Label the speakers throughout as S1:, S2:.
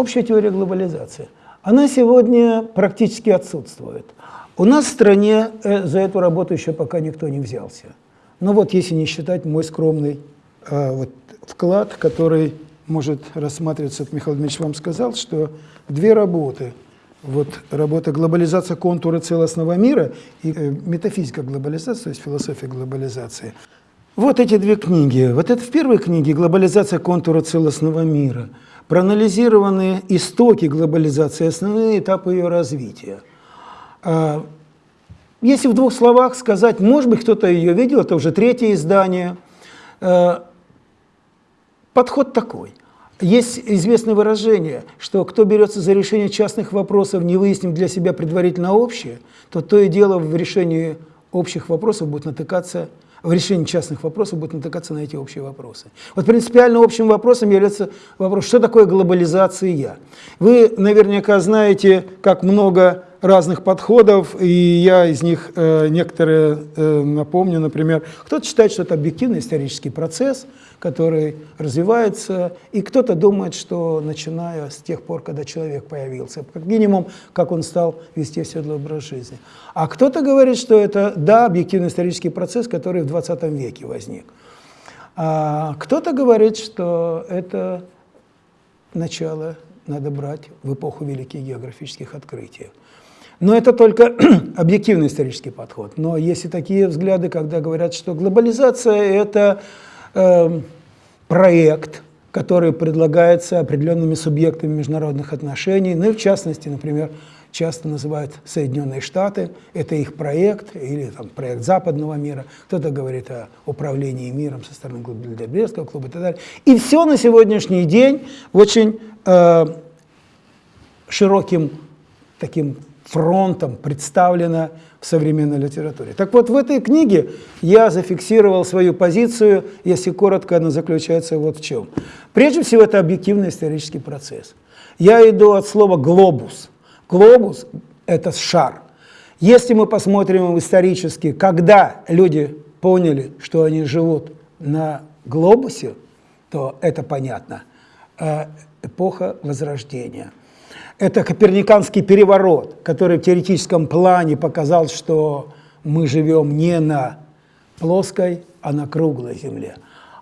S1: Общая теория глобализации. Она сегодня практически отсутствует. У нас в стране э, за эту работу еще пока никто не взялся. Но вот если не считать мой скромный э, вот, вклад, который может рассматриваться, как Михаил Дмитриевич вам сказал, что две работы. Вот работа «Глобализация контура целостного мира» и э, «Метафизика глобализации», то есть философия глобализации. Вот эти две книги. Вот это в первой книге «Глобализация контура целостного мира» проанализированы истоки глобализации, основные этапы ее развития. А, если в двух словах сказать, может быть, кто-то ее видел, это уже третье издание. А, подход такой. Есть известное выражение, что кто берется за решение частных вопросов, не выяснив для себя предварительно общее, то то и дело в решении общих вопросов будет натыкаться в решении частных вопросов будет натыкаться на эти общие вопросы. Вот принципиально общим вопросом является вопрос, что такое глобализация. Вы наверняка знаете, как много разных подходов, и я из них э, некоторые э, напомню. Например, кто-то считает, что это объективный исторический процесс, который развивается, и кто-то думает, что начиная с тех пор, когда человек появился, как минимум, как он стал вести оседлый образ жизни. А кто-то говорит, что это, да, объективный исторический процесс, который в 20 веке возник. А кто-то говорит, что это начало надо брать в эпоху великих географических открытий. Но это только объективный исторический подход. Но есть и такие взгляды, когда говорят, что глобализация – это э, проект, который предлагается определенными субъектами международных отношений, ну и в частности, например, часто называют Соединенные Штаты, это их проект, или там, проект западного мира, кто-то говорит о управлении миром со стороны Глобализационного клуба и так далее. И все на сегодняшний день очень э, широким таким фронтом представлена в современной литературе. Так вот, в этой книге я зафиксировал свою позицию, если коротко, она заключается вот в чем. Прежде всего, это объективный исторический процесс. Я иду от слова «глобус». Глобус – это шар. Если мы посмотрим исторически, когда люди поняли, что они живут на глобусе, то это понятно. Э, эпоха Возрождения – это коперниканский переворот, который в теоретическом плане показал, что мы живем не на плоской, а на круглой Земле.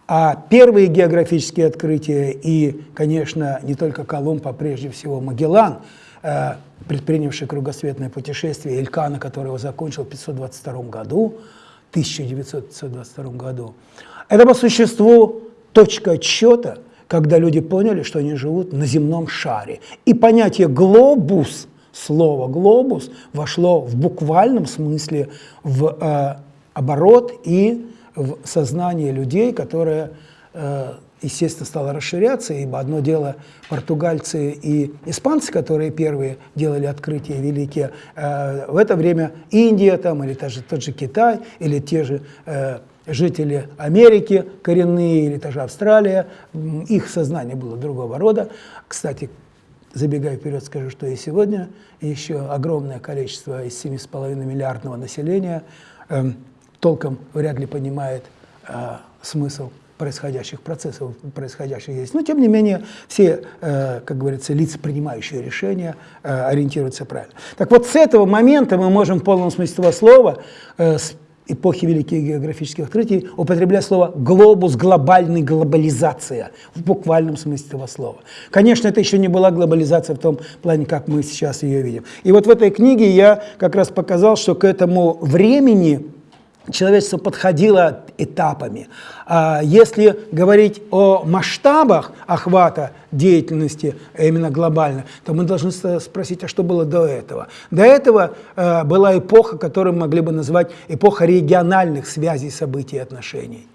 S1: А первые географические открытия и, конечно, не только Колумб, а прежде всего Магеллан, э, предпринявший кругосветное путешествие, Элькана, который его закончил в 522 году, 1922 году, это по существу точка отсчета – когда люди поняли, что они живут на земном шаре. И понятие «глобус», слово «глобус» вошло в буквальном смысле в э, оборот и в сознание людей, которое, э, естественно, стало расширяться, ибо одно дело португальцы и испанцы, которые первые делали открытия великие, э, в это время Индия там, или даже тот же Китай, или те же э, жители Америки коренные или даже Австралия, их сознание было другого рода. Кстати, забегая вперед, скажу, что и сегодня еще огромное количество из 7,5 миллиардного населения э, толком вряд ли понимает э, смысл происходящих процессов, происходящих здесь. Но, тем не менее, все, э, как говорится, лица, принимающие решения, э, ориентируются правильно. Так вот, с этого момента мы можем в полном смысле этого слова, э, эпохи великих географических открытий употреблять слово «глобус», «глобальный», «глобализация» в буквальном смысле этого слова. Конечно, это еще не была глобализация в том плане, как мы сейчас ее видим. И вот в этой книге я как раз показал, что к этому времени человечество подходило этапами. А если говорить о масштабах охвата деятельности, именно глобально, то мы должны спросить, а что было до этого? До этого э, была эпоха, которую мы могли бы назвать эпоха региональных связей, событий и отношений.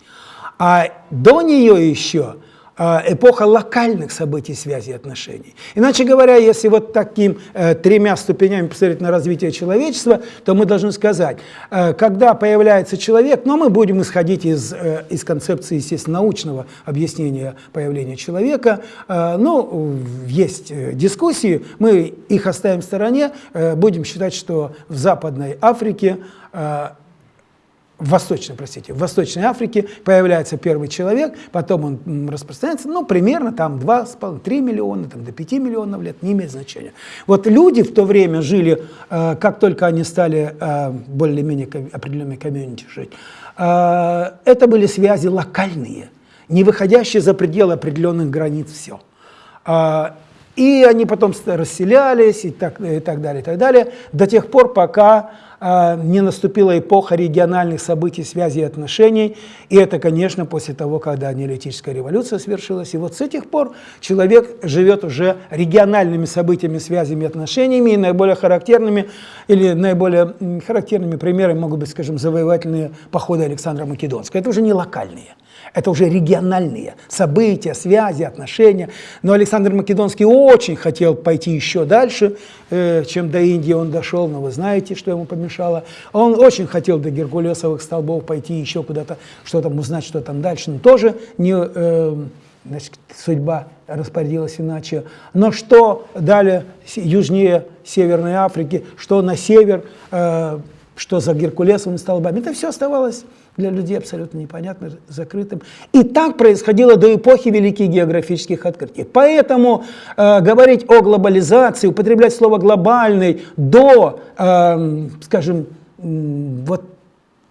S1: А до нее еще а, эпоха локальных событий, связи и отношений. Иначе говоря, если вот таким э, тремя ступенями посмотреть на развитие человечества, то мы должны сказать, э, когда появляется человек, но мы будем исходить из, э, из концепции, естественно, научного объяснения появления человека, э, ну, есть э, дискуссии, мы их оставим в стороне, э, будем считать, что в Западной Африке в Восточной, простите, в Восточной Африке появляется первый человек, потом он распространяется, ну, примерно там 2,5-3 миллиона, там, до 5 миллионов лет, не имеет значения. Вот люди в то время жили, э, как только они стали э, более-менее определенной комьюнити жить, э, это были связи локальные, не выходящие за пределы определенных границ все. И они потом расселялись и так, и так далее, и так далее, до тех пор, пока э, не наступила эпоха региональных событий, связей и отношений. И это, конечно, после того, когда неолитическая революция свершилась. И вот с этих пор человек живет уже региональными событиями, связями и отношениями. И наиболее характерными, или наиболее характерными примерами могут быть, скажем, завоевательные походы Александра Македонского. Это уже не локальные. Это уже региональные события, связи, отношения. Но Александр Македонский очень хотел пойти еще дальше, э, чем до Индии он дошел, но вы знаете, что ему помешало. Он очень хотел до Геркулесовых столбов пойти еще куда-то, что там узнать, что там дальше, но тоже не, э, значит, судьба распорядилась иначе. Но что далее, южнее Северной Африки, что на север, э, что за Геркулесовыми столбами, это все оставалось для людей абсолютно непонятно, закрытым. И так происходило до эпохи великих географических открытий. Поэтому э, говорить о глобализации, употреблять слово «глобальный» до, э, скажем, вот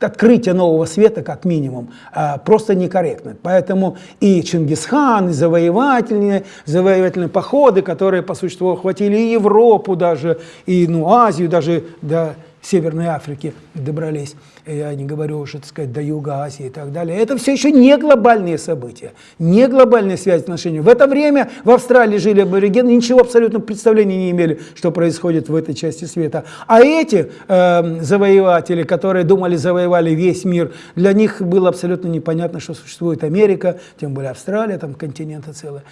S1: открытия нового света, как минимум, э, просто некорректно. Поэтому и Чингисхан, и завоевательные, завоевательные походы, которые по существу охватили и Европу даже, и ну, Азию, даже до Северной Африки добрались, я не говорю уже, так сказать, до Юга Азии и так далее. Это все еще не глобальные события, не глобальные связи отношений. В это время в Австралии жили аборигены, ничего абсолютно представления не имели, что происходит в этой части света. А эти э, завоеватели, которые думали, завоевали весь мир, для них было абсолютно непонятно, что существует Америка, тем более Австралия, там континенты целые.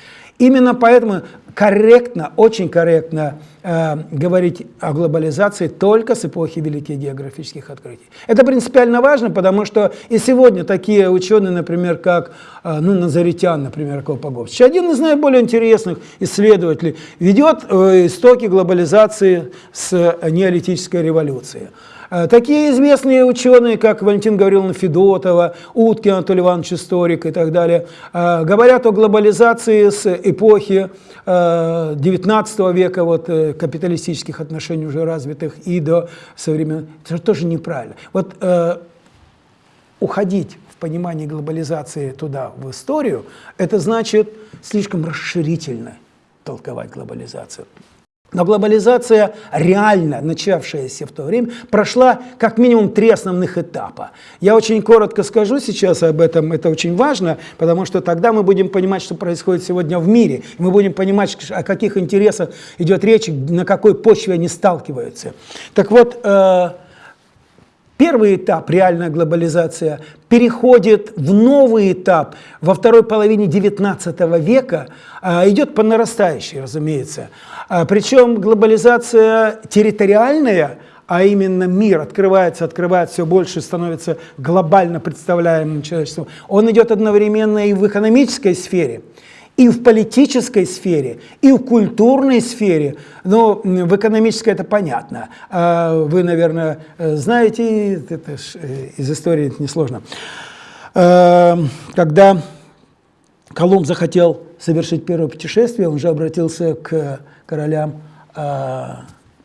S1: Именно поэтому корректно, очень корректно э, говорить о глобализации только с эпохи великих географических открытий. Это принципиально важно, потому что и сегодня такие ученые, например, как э, ну, Назаритян, например, Колпагович, один из наиболее интересных исследователей, ведет э, истоки глобализации с неолитической революции. Э, такие известные ученые, как Валентин Гавриловна Федотова, Уткин Анатолий Иванович Историк и так далее, э, говорят о глобализации с эпохи XIX э, века, вот, капиталистических отношений уже развитых, и до современных. Это тоже неправильно. Вот уходить в понимание глобализации туда, в историю, это значит слишком расширительно толковать глобализацию. Но глобализация, реально начавшаяся в то время, прошла как минимум три основных этапа. Я очень коротко скажу сейчас об этом, это очень важно, потому что тогда мы будем понимать, что происходит сегодня в мире. Мы будем понимать, о каких интересах идет речь, на какой почве они сталкиваются. Так вот, э, Первый этап, реальная глобализация, переходит в новый этап во второй половине XIX века, а, идет по нарастающей, разумеется. А, причем глобализация территориальная, а именно мир открывается, открывается все больше, становится глобально представляемым человечеством, он идет одновременно и в экономической сфере – и в политической сфере, и в культурной сфере. Но в экономической это понятно. А вы, наверное, знаете, это э, из истории это несложно. Э, когда Колумб захотел совершить первое путешествие, он же обратился к королям э,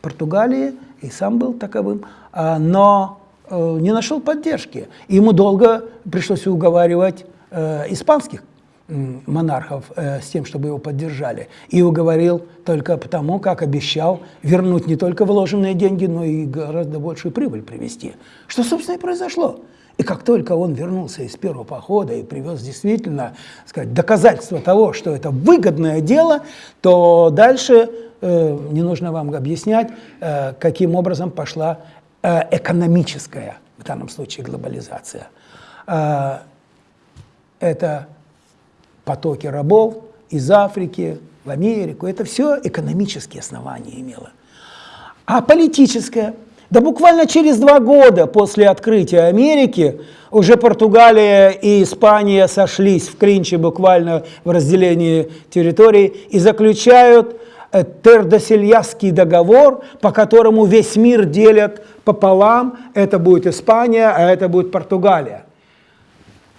S1: Португалии, и сам был таковым, а, но не нашел поддержки. Ему долго пришлось уговаривать испанских монархов э, с тем, чтобы его поддержали. И уговорил только потому, как обещал вернуть не только вложенные деньги, но и гораздо большую прибыль привести. Что, собственно, и произошло. И как только он вернулся из первого похода и привез действительно сказать, доказательство того, что это выгодное дело, то дальше э, не нужно вам объяснять, э, каким образом пошла э, экономическая, в данном случае глобализация. Э, это потоки рабов из Африки в Америку. Это все экономические основания имело. А политическое? Да буквально через два года после открытия Америки уже Португалия и Испания сошлись в клинче буквально в разделении территорий и заключают э, Тердосельяский договор, по которому весь мир делят пополам, это будет Испания, а это будет Португалия.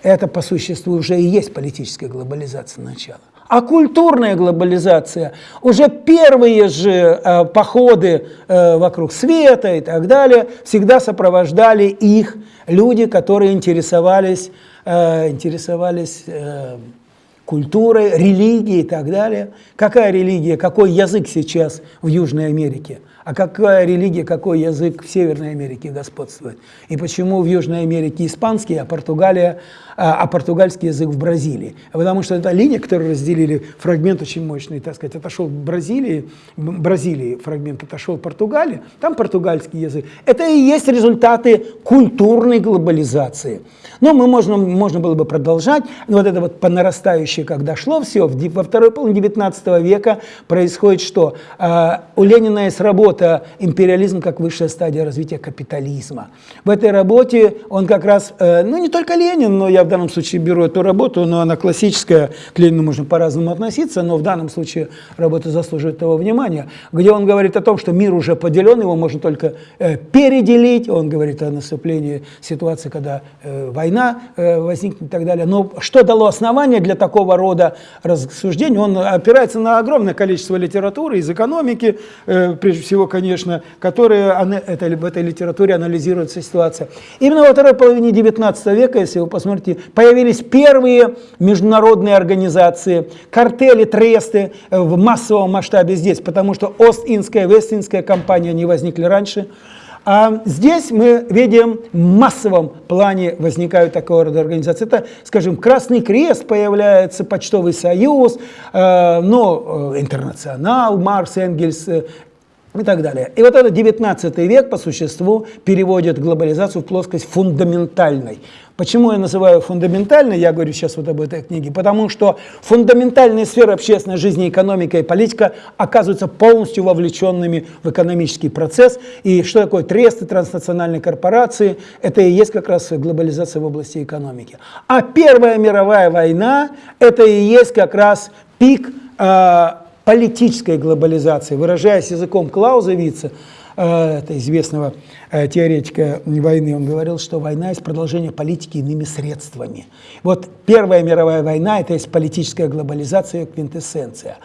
S1: Это по существу уже и есть политическая глобализация начала. А культурная глобализация, уже первые же э, походы э, вокруг света и так далее, всегда сопровождали их люди, которые интересовались, э, интересовались э, культурой, религией и так далее. Какая религия, какой язык сейчас в Южной Америке? А какая религия, какой язык в Северной Америке господствует? И почему в Южной Америке испанский, а, Португалия, а, а португальский язык в Бразилии? Потому что это линия, которую разделили, фрагмент очень мощный, так сказать, отошел в Бразилии, Бразилии фрагмент отошел в Португалии, там португальский язык. Это и есть результаты культурной глобализации. Но мы можно, можно было бы продолжать. Вот это вот по нарастающей, когда шло все, во второй половине 19 века происходит что? А, у Ленина есть работа работа «Империализм как высшая стадия развития капитализма». В этой работе он как раз, э, ну не только Ленин, но я в данном случае беру эту работу, но она классическая, к Ленину можно по-разному относиться, но в данном случае работа заслуживает того внимания, где он говорит о том, что мир уже поделен, его можно только э, переделить, он говорит о наступлении ситуации, когда э, война возникнет и так далее. Но что дало основание для такого рода рассуждений? Он опирается на огромное количество литературы из экономики, прежде всего конечно, которые это, в этой литературе анализируется ситуация. Именно во второй половине 19 века, если вы посмотрите, появились первые международные организации, картели, тресты э, в массовом масштабе здесь, потому что Ост-Индская, Вест-Индская компания не возникли раньше. А здесь мы видим в массовом плане возникают такого рода организации. Это, скажем, Красный Крест появляется, Почтовый союз, э, ну, э, Интернационал, Марс, Энгельс, и так далее. И вот этот 19 век по существу переводит глобализацию в плоскость фундаментальной. Почему я называю фундаментальной, я говорю сейчас вот об этой книге, потому что фундаментальные сферы общественной жизни, экономика и политика оказываются полностью вовлеченными в экономический процесс. И что такое тресты, транснациональные корпорации, это и есть как раз глобализация в области экономики. А Первая мировая война, это и есть как раз пик э, политической глобализации, выражаясь языком Клаузевица, э, это известного э, теоретика войны, он говорил, что война есть продолжение политики иными средствами. Вот Первая мировая война – это есть политическая глобализация, квинтэссенция.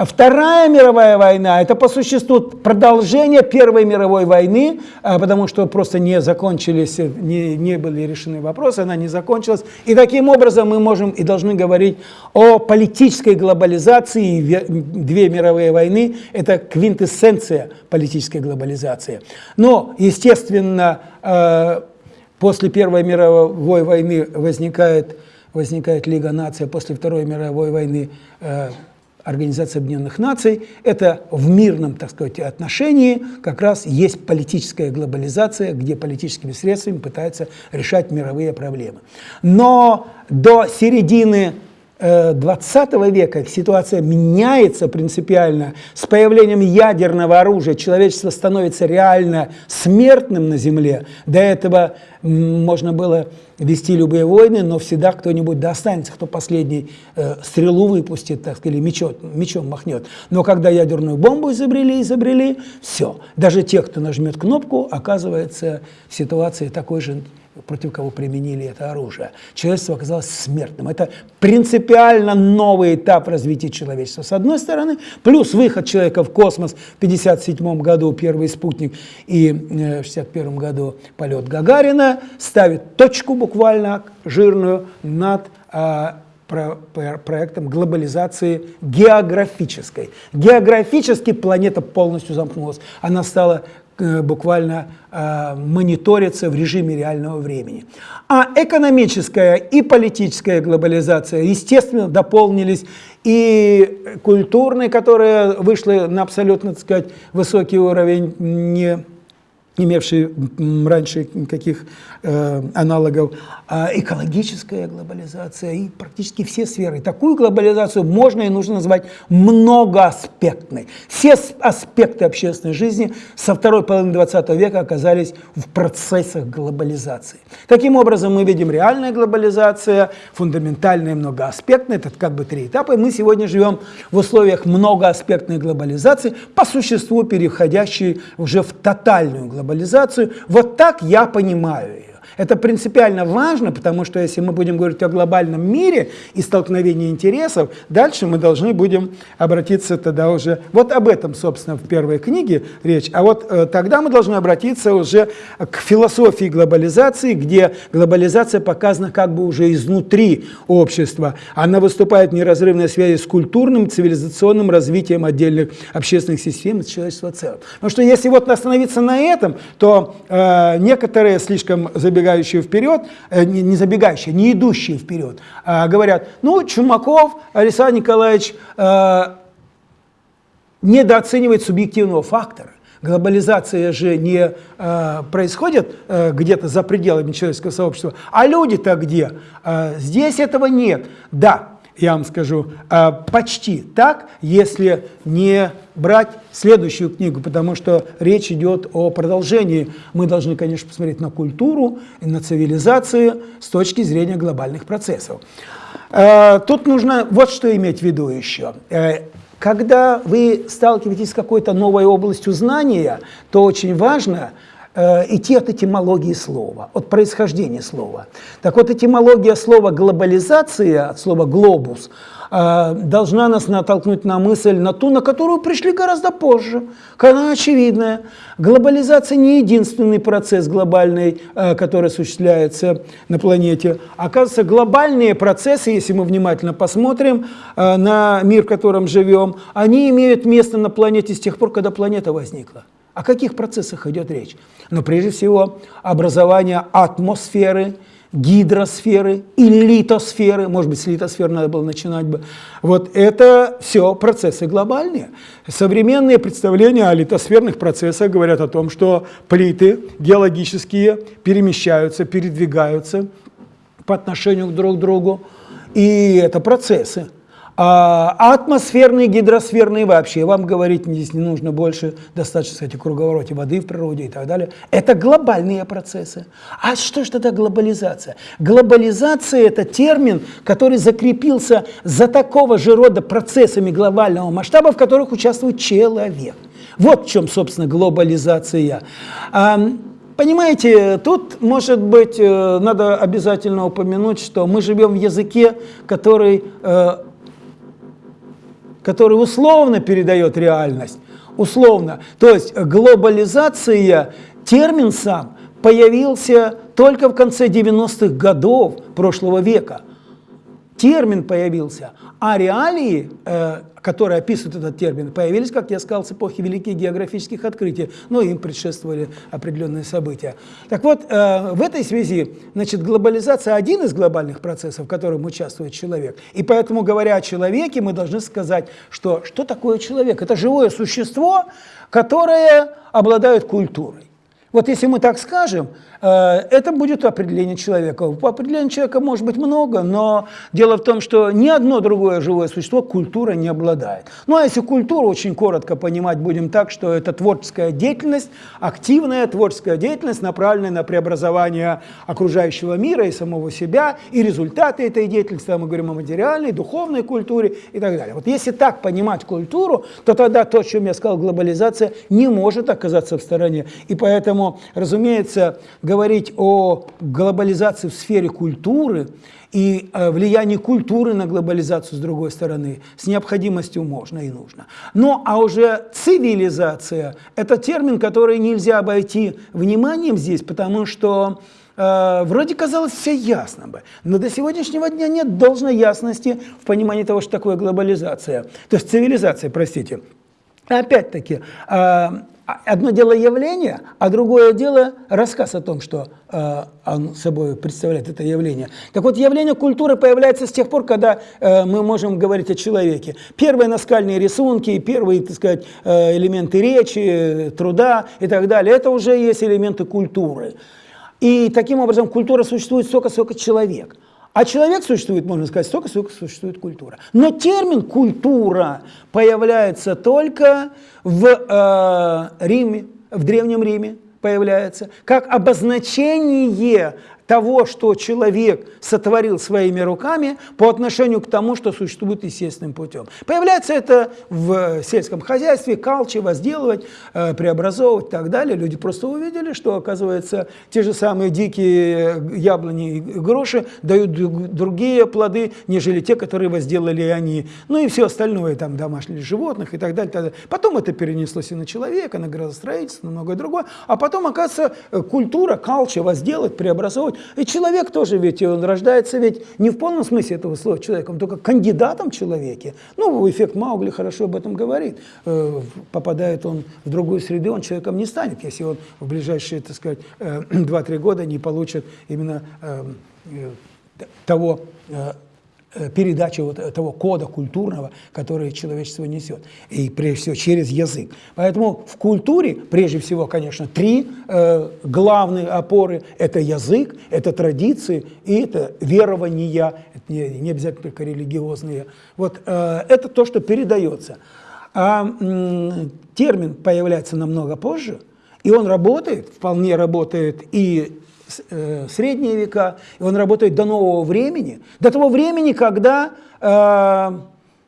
S1: А Вторая мировая война – это по существу продолжение Первой мировой войны, а, потому что просто не закончились, не, не были решены вопросы, она не закончилась. И таким образом мы можем и должны говорить о политической глобализации. Две мировые войны – это квинтэссенция политической глобализации. Но, естественно, а, после Первой мировой войны возникает, возникает Лига наций, после Второй мировой войны Организация Объединенных Наций, это в мирном, так сказать, отношении как раз есть политическая глобализация, где политическими средствами пытаются решать мировые проблемы. Но до середины 20 э, века ситуация меняется принципиально. С появлением ядерного оружия человечество становится реально смертным на Земле. До этого можно было вести любые войны, но всегда кто-нибудь достанется, кто последний э, стрелу выпустит, так сказать, мечом, мечом махнет. Но когда ядерную бомбу изобрели, изобрели, все. Даже те, кто нажмет кнопку, оказывается в ситуации такой же против кого применили это оружие. Человечество оказалось смертным. Это принципиально новый этап развития человечества. С одной стороны, плюс выход человека в космос в 1957 году, первый спутник, и в 1961 году полет Гагарина ставит точку буквально жирную над а, проектом глобализации географической. Географически планета полностью замкнулась. Она стала Э, буквально э, мониторится в режиме реального времени. А экономическая и политическая глобализация, естественно, дополнились и культурной, которая вышла на абсолютно, так сказать, высокий уровень, не имевший раньше каких э, аналогов, э, экологическая глобализация и практически все сферы. Такую глобализацию можно и нужно назвать многоаспектной. Все аспекты общественной жизни со второй половины 20 века оказались в процессах глобализации. Таким образом, мы видим реальная глобализация, фундаментальная многоаспектная, это как бы три этапа, и мы сегодня живем в условиях многоаспектной глобализации, по существу переходящей уже в тотальную глобализацию глобализацию. Вот так я понимаю ее. Это принципиально важно, потому что если мы будем говорить о глобальном мире и столкновении интересов, дальше мы должны будем обратиться тогда уже, вот об этом, собственно, в первой книге речь, а вот э, тогда мы должны обратиться уже к философии глобализации, где глобализация показана как бы уже изнутри общества. Она выступает в неразрывной связи с культурным, цивилизационным развитием отдельных общественных систем и человечества в целом. Потому что если вот остановиться на этом, то э, некоторые слишком забегают забегающие вперед, э, не забегающие, не идущие вперед, а говорят, ну, Чумаков Александр Николаевич э, недооценивает субъективного фактора. Глобализация же не э, происходит э, где-то за пределами человеческого сообщества, а люди-то где? Э, здесь этого нет. Да, я вам скажу, а, почти так, если не брать следующую книгу, потому что речь идет о продолжении. Мы должны, конечно, посмотреть на культуру на цивилизацию с точки зрения глобальных процессов. А, тут нужно вот что иметь в виду еще. Э, когда вы сталкиваетесь с какой-то новой областью знания, то очень важно – идти от этимологии слова, от происхождения слова. Так вот, этимология слова «глобализация», от слова «глобус», э, должна нас натолкнуть на мысль, на ту, на которую пришли гораздо позже. Она очевидная. Глобализация не единственный процесс глобальный, э, который осуществляется на планете. Оказывается, глобальные процессы, если мы внимательно посмотрим на мир, в котором живем, они имеют место на планете с тех пор, когда планета возникла. О каких процессах идет речь? Ну, прежде всего, образование атмосферы, гидросферы и литосферы, может быть, с литосферы надо было начинать бы. Вот это все процессы глобальные. Современные представления о литосферных процессах говорят о том, что плиты геологические перемещаются, передвигаются по отношению друг к другу, и это процессы. А атмосферные, гидросферные вообще, вам говорить здесь не нужно больше, достаточно, кстати, круговороте воды в природе и так далее. Это глобальные процессы. А что же тогда глобализация? Глобализация – это термин, который закрепился за такого же рода процессами глобального масштаба, в которых участвует человек. Вот в чем, собственно, глобализация. Понимаете, тут, может быть, э, надо обязательно упомянуть, что мы живем в языке, который э, который условно передает реальность. Условно. То есть глобализация, термин сам, появился только в конце 90-х годов прошлого века. Термин появился, а реалии, э, которые описывают этот термин, появились, как я сказал, с эпохи великих географических открытий, но им предшествовали определенные события. Так вот, э, в этой связи, значит, глобализация – один из глобальных процессов, в котором участвует человек. И поэтому, говоря о человеке, мы должны сказать, что что такое человек? Это живое существо, которое обладает культурой. Вот если мы так скажем, э, это будет определение человека. По человека может быть много, но дело в том, что ни одно другое живое существо культура не обладает. Ну а если культуру очень коротко понимать будем так, что это творческая деятельность, активная творческая деятельность, направленная на преобразование окружающего мира и самого себя, и результаты этой деятельности, мы говорим о материальной, духовной культуре и так далее. Вот если так понимать культуру, то тогда то, о чем я сказал, глобализация не может оказаться в стороне. И поэтому Поэтому, разумеется, говорить о глобализации в сфере культуры и э, влиянии культуры на глобализацию с другой стороны с необходимостью можно и нужно. Но а уже цивилизация – это термин, который нельзя обойти вниманием здесь, потому что э, вроде казалось все ясно бы, но до сегодняшнего дня нет должной ясности в понимании того, что такое глобализация, то есть цивилизация, простите. Опять-таки, э, одно дело явление, а другое дело рассказ о том, что э, он собой представляет это явление. Так вот, явление культуры появляется с тех пор, когда э, мы можем говорить о человеке. Первые наскальные рисунки, первые, так сказать, э, элементы речи, труда и так далее, это уже есть элементы культуры. И таким образом культура существует столько, сколько человек. А человек существует, можно сказать, столько, сколько существует культура. Но термин «культура» появляется только в э, Риме, в Древнем Риме появляется, как обозначение того, что человек сотворил своими руками по отношению к тому, что существует естественным путем. Появляется это в сельском хозяйстве, калчи, возделывать, э, преобразовывать и так далее. Люди просто увидели, что, оказывается, те же самые дикие яблони и груши дают другие плоды, нежели те, которые возделали они. Ну и все остальное, там, домашних животных и так далее. так далее. Потом это перенеслось и на человека, на градостроительство, на многое другое. А потом, оказывается, культура, калча, возделать, преобразовывать и человек тоже ведь, он рождается ведь не в полном смысле этого слова человеком, только кандидатом в человеке. Ну, эффект Маугли хорошо об этом говорит. Э, попадает он в другую среду, он человеком не станет, если он в ближайшие, так сказать, 2-3 э, года не получит именно э, того передачи вот того кода культурного, который человечество несет. И прежде всего через язык. Поэтому в культуре, прежде всего, конечно, три э, главные опоры. Это язык, это традиции и это верования, это не, не обязательно только религиозные. Вот э, это то, что передается. А э, термин появляется намного позже, и он работает, вполне работает и Э, средние века, и он работает до нового времени, до того времени, когда э,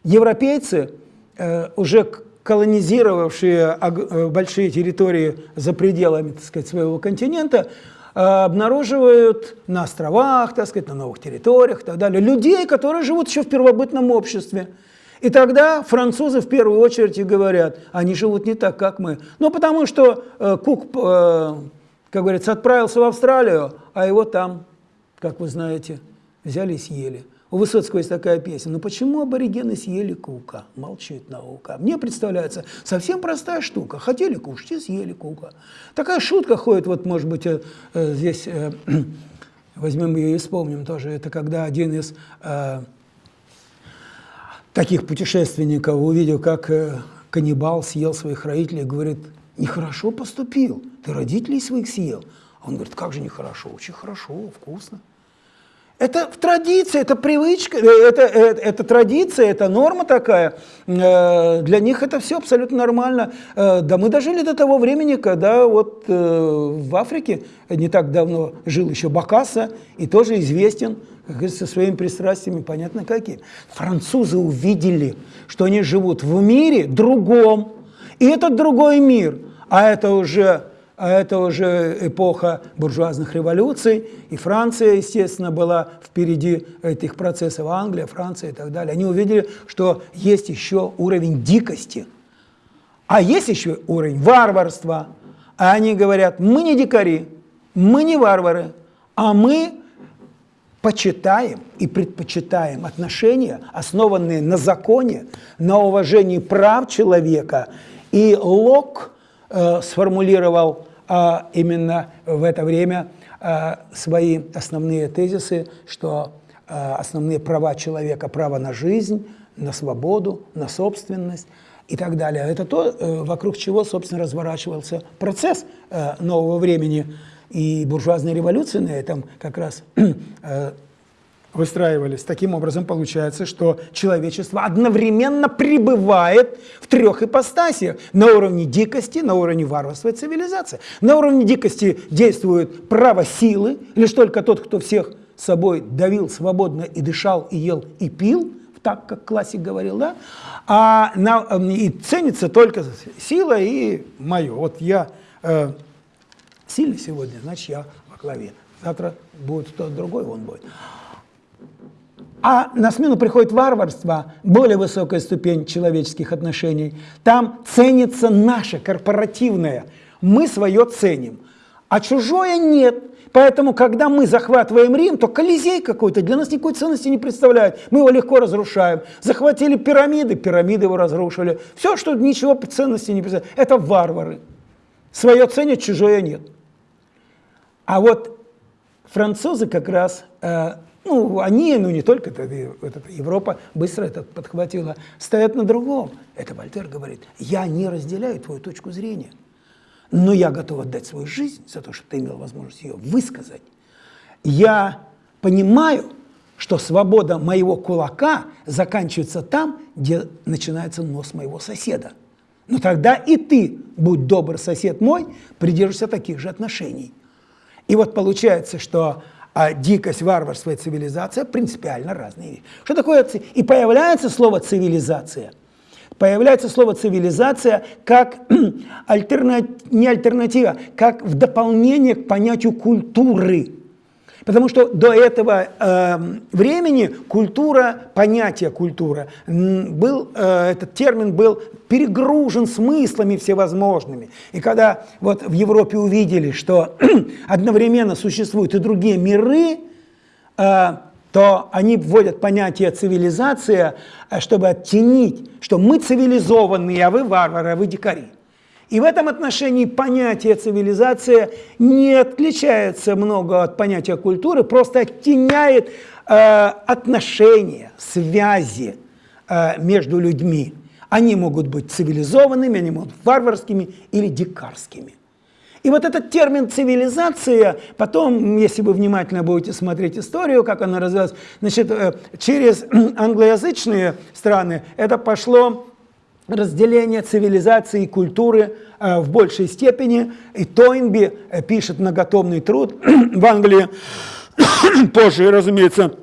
S1: европейцы, э, уже колонизировавшие э, большие территории за пределами так сказать, своего континента, э, обнаруживают на островах, так сказать, на новых территориях и так далее, людей, которые живут еще в первобытном обществе. И тогда французы в первую очередь говорят, они живут не так, как мы. Ну, потому что э, Кук э, как говорится, отправился в Австралию, а его там, как вы знаете, взяли и съели. У Высоцкого есть такая песня. Но «Ну почему аборигены съели кука? Молчит наука. Мне представляется совсем простая штука. Хотели кушать и съели кука. Такая шутка ходит, вот, может быть, э, э, здесь э, возьмем ее и вспомним тоже. Это когда один из таких путешественников увидел, как каннибал съел своих родителей, говорит, нехорошо поступил, ты родителей своих съел. А он говорит, как же нехорошо? Очень хорошо, вкусно. Это в традиции, это привычка, э, это, это, это традиция, это норма такая. Э, для них это все абсолютно нормально. Э, да мы дожили до того времени, когда вот в Африке не так давно жил еще Бакаса и тоже известен как говорится, своими пристрастиями, понятно какие. Французы увидели, что они живут в мире другом, и этот другой мир, а это уже, а это уже эпоха буржуазных революций, и Франция, естественно, была впереди этих процессов, Англия, Франция и так далее. Они увидели, что есть еще уровень дикости, а есть еще уровень варварства. А они говорят, мы не дикари, мы не варвары, а мы почитаем и предпочитаем отношения, основанные на законе, на уважении прав человека и Лок э, сформулировал именно в это время э, свои основные тезисы, что э, основные права человека, право на жизнь, на свободу, на собственность и так далее. Это то, э, вокруг чего, собственно, разворачивался процесс э, нового времени. И буржуазная революция на этом как раз э, выстраивались. Таким образом, получается, что человечество одновременно пребывает в трех ипостасиях. На уровне дикости, на уровне варварства и цивилизации. На уровне дикости действует право силы, лишь только тот, кто всех собой давил свободно и дышал, и ел, и пил, так, как классик говорил, да? А на, и ценится только сила и мое. Вот я э, сильный сегодня, значит, я во главе. Завтра будет кто-то другой, он будет. А на смену приходит варварство, более высокая ступень человеческих отношений. Там ценится наше корпоративное. Мы свое ценим, а чужое нет. Поэтому, когда мы захватываем Рим, то Колизей какой-то для нас никакой ценности не представляет. Мы его легко разрушаем. Захватили пирамиды, пирамиды его разрушили. Все, что ничего ценности не представляет, это варвары. Свое ценят, чужое нет. А вот французы как раз, э, ну, они, ну не только это, Европа быстро это подхватила, стоят на другом. Это Вольтер говорит, я не разделяю твою точку зрения, но я готов отдать свою жизнь за то, чтобы ты имел возможность ее высказать. Я понимаю, что свобода моего кулака заканчивается там, где начинается нос моего соседа. Но тогда и ты, будь добр, сосед мой, придержишься таких же отношений. И вот получается, что а, дикость, варварство и цивилизация принципиально разные вещи. Что такое И появляется слово «цивилизация». Появляется слово «цивилизация» как альтерна... не альтернатива, как в дополнение к понятию культуры. Потому что до этого э, времени культура, понятие культура, был, э, этот термин был перегружен смыслами всевозможными. И когда вот в Европе увидели, что одновременно существуют и другие миры, э, то они вводят понятие цивилизация, э, чтобы оттенить, что мы цивилизованные, а вы варвары, а вы дикари. И в этом отношении понятие цивилизация не отличается много от понятия культуры, просто оттеняет э, отношения, связи э, между людьми. Они могут быть цивилизованными, они могут быть варварскими или дикарскими. И вот этот термин «цивилизация», потом, если вы внимательно будете смотреть историю, как она развивалась, значит, э, через англоязычные страны это пошло разделение цивилизации и культуры э, в большей степени. И Тойнби э, пишет многотомный труд в Англии, позже, разумеется,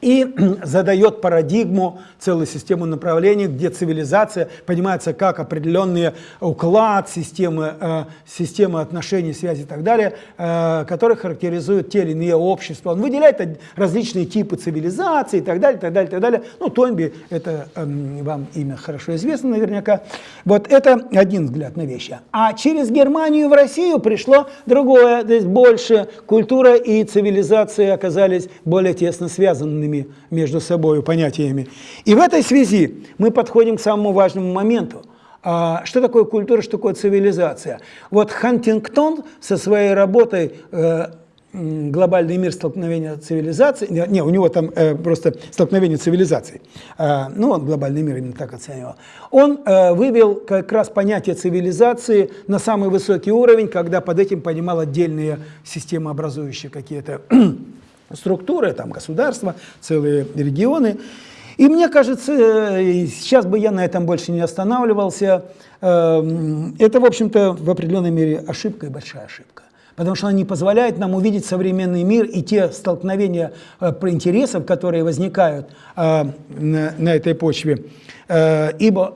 S1: и задает парадигму, целую систему направлений, где цивилизация понимается как определенный уклад системы, э, системы отношений, связи и так далее, э, который характеризует те или иные общества. Он выделяет различные типы цивилизации и так далее, так далее, так далее. Ну, Тойнби, это э, вам имя хорошо известно наверняка. Вот это один взгляд на вещи. А через Германию в Россию пришло другое, то есть больше культура и цивилизация оказались более тесно связанными разными между собой понятиями. И в этой связи мы подходим к самому важному моменту. А, что такое культура, что такое цивилизация? Вот Хантингтон со своей работой э, глобальный мир столкновения цивилизаций, не, у него там э, просто столкновение цивилизаций, э, ну, он глобальный мир именно так оценивал, он э, вывел как раз понятие цивилизации на самый высокий уровень, когда под этим понимал отдельные системы, образующие какие-то структуры, там государства, целые регионы. И мне кажется, э, сейчас бы я на этом больше не останавливался, эм, это, в общем-то, в определенной мере ошибка и большая ошибка. Потому что она не позволяет нам увидеть современный мир и те столкновения э, интересов, которые возникают э, на этой почве. Ибо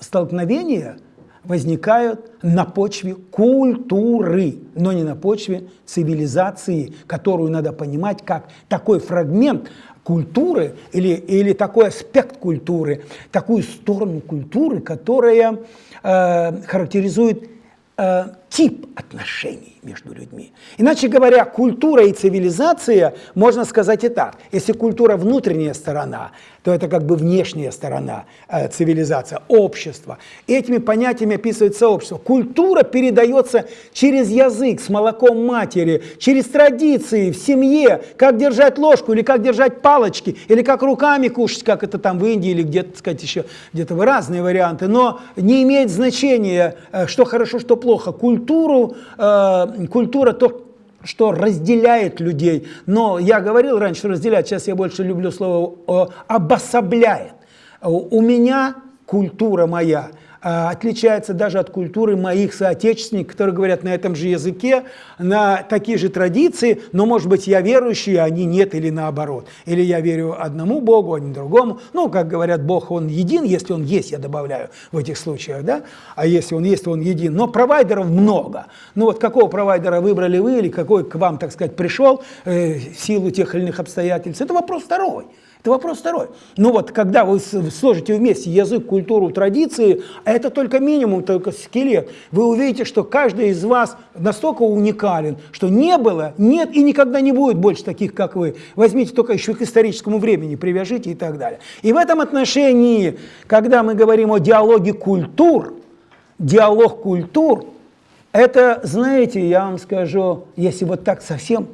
S1: столкновения – возникают на почве культуры, но не на почве цивилизации, которую надо понимать как такой фрагмент культуры или, или такой аспект культуры, такую сторону культуры, которая э, характеризует э, тип отношений между людьми. Иначе говоря, культура и цивилизация, можно сказать и так. Если культура внутренняя сторона, то это как бы внешняя сторона э, цивилизация, общество. Этими понятиями описывается общество. Культура передается через язык, с молоком матери, через традиции в семье, как держать ложку или как держать палочки, или как руками кушать, как это там в Индии или где-то, сказать, еще где-то разные варианты. Но не имеет значения, э, что хорошо, что плохо. Культуру э, культура то, что разделяет людей. Но я говорил раньше, что разделяет, сейчас я больше люблю слово обособляет. У меня культура моя – отличается даже от культуры моих соотечественников, которые говорят на этом же языке, на такие же традиции, но, может быть, я верующий, а они нет, или наоборот. Или я верю одному Богу, а не другому. Ну, как говорят, Бог, Он един, если Он есть, я добавляю в этих случаях, да? А если Он есть, то Он един. Но провайдеров много. Ну, вот какого провайдера выбрали вы, или какой к вам, так сказать, пришел э, в силу тех или иных обстоятельств, это вопрос второй. Это вопрос второй. Ну вот, когда вы сложите вместе язык, культуру, традиции, а это только минимум, только скелет, вы увидите, что каждый из вас настолько уникален, что не было, нет и никогда не будет больше таких, как вы. Возьмите только еще к историческому времени, привяжите и так далее. И в этом отношении, когда мы говорим о диалоге культур, диалог культур, Это, знаете, я вам скажу, если вот так совсем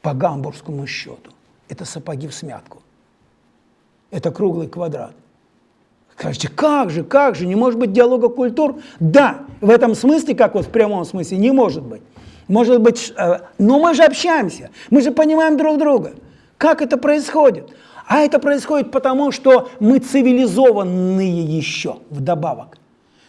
S1: по гамбургскому счету, это сапоги в смятку. Это круглый квадрат. Скажете, как же, как же, не может быть диалога культур? Да, в этом смысле, как вот в прямом смысле, не может быть. Может быть, э, но мы же общаемся, мы же понимаем друг друга. Как это происходит? А это происходит потому, что мы цивилизованные еще вдобавок.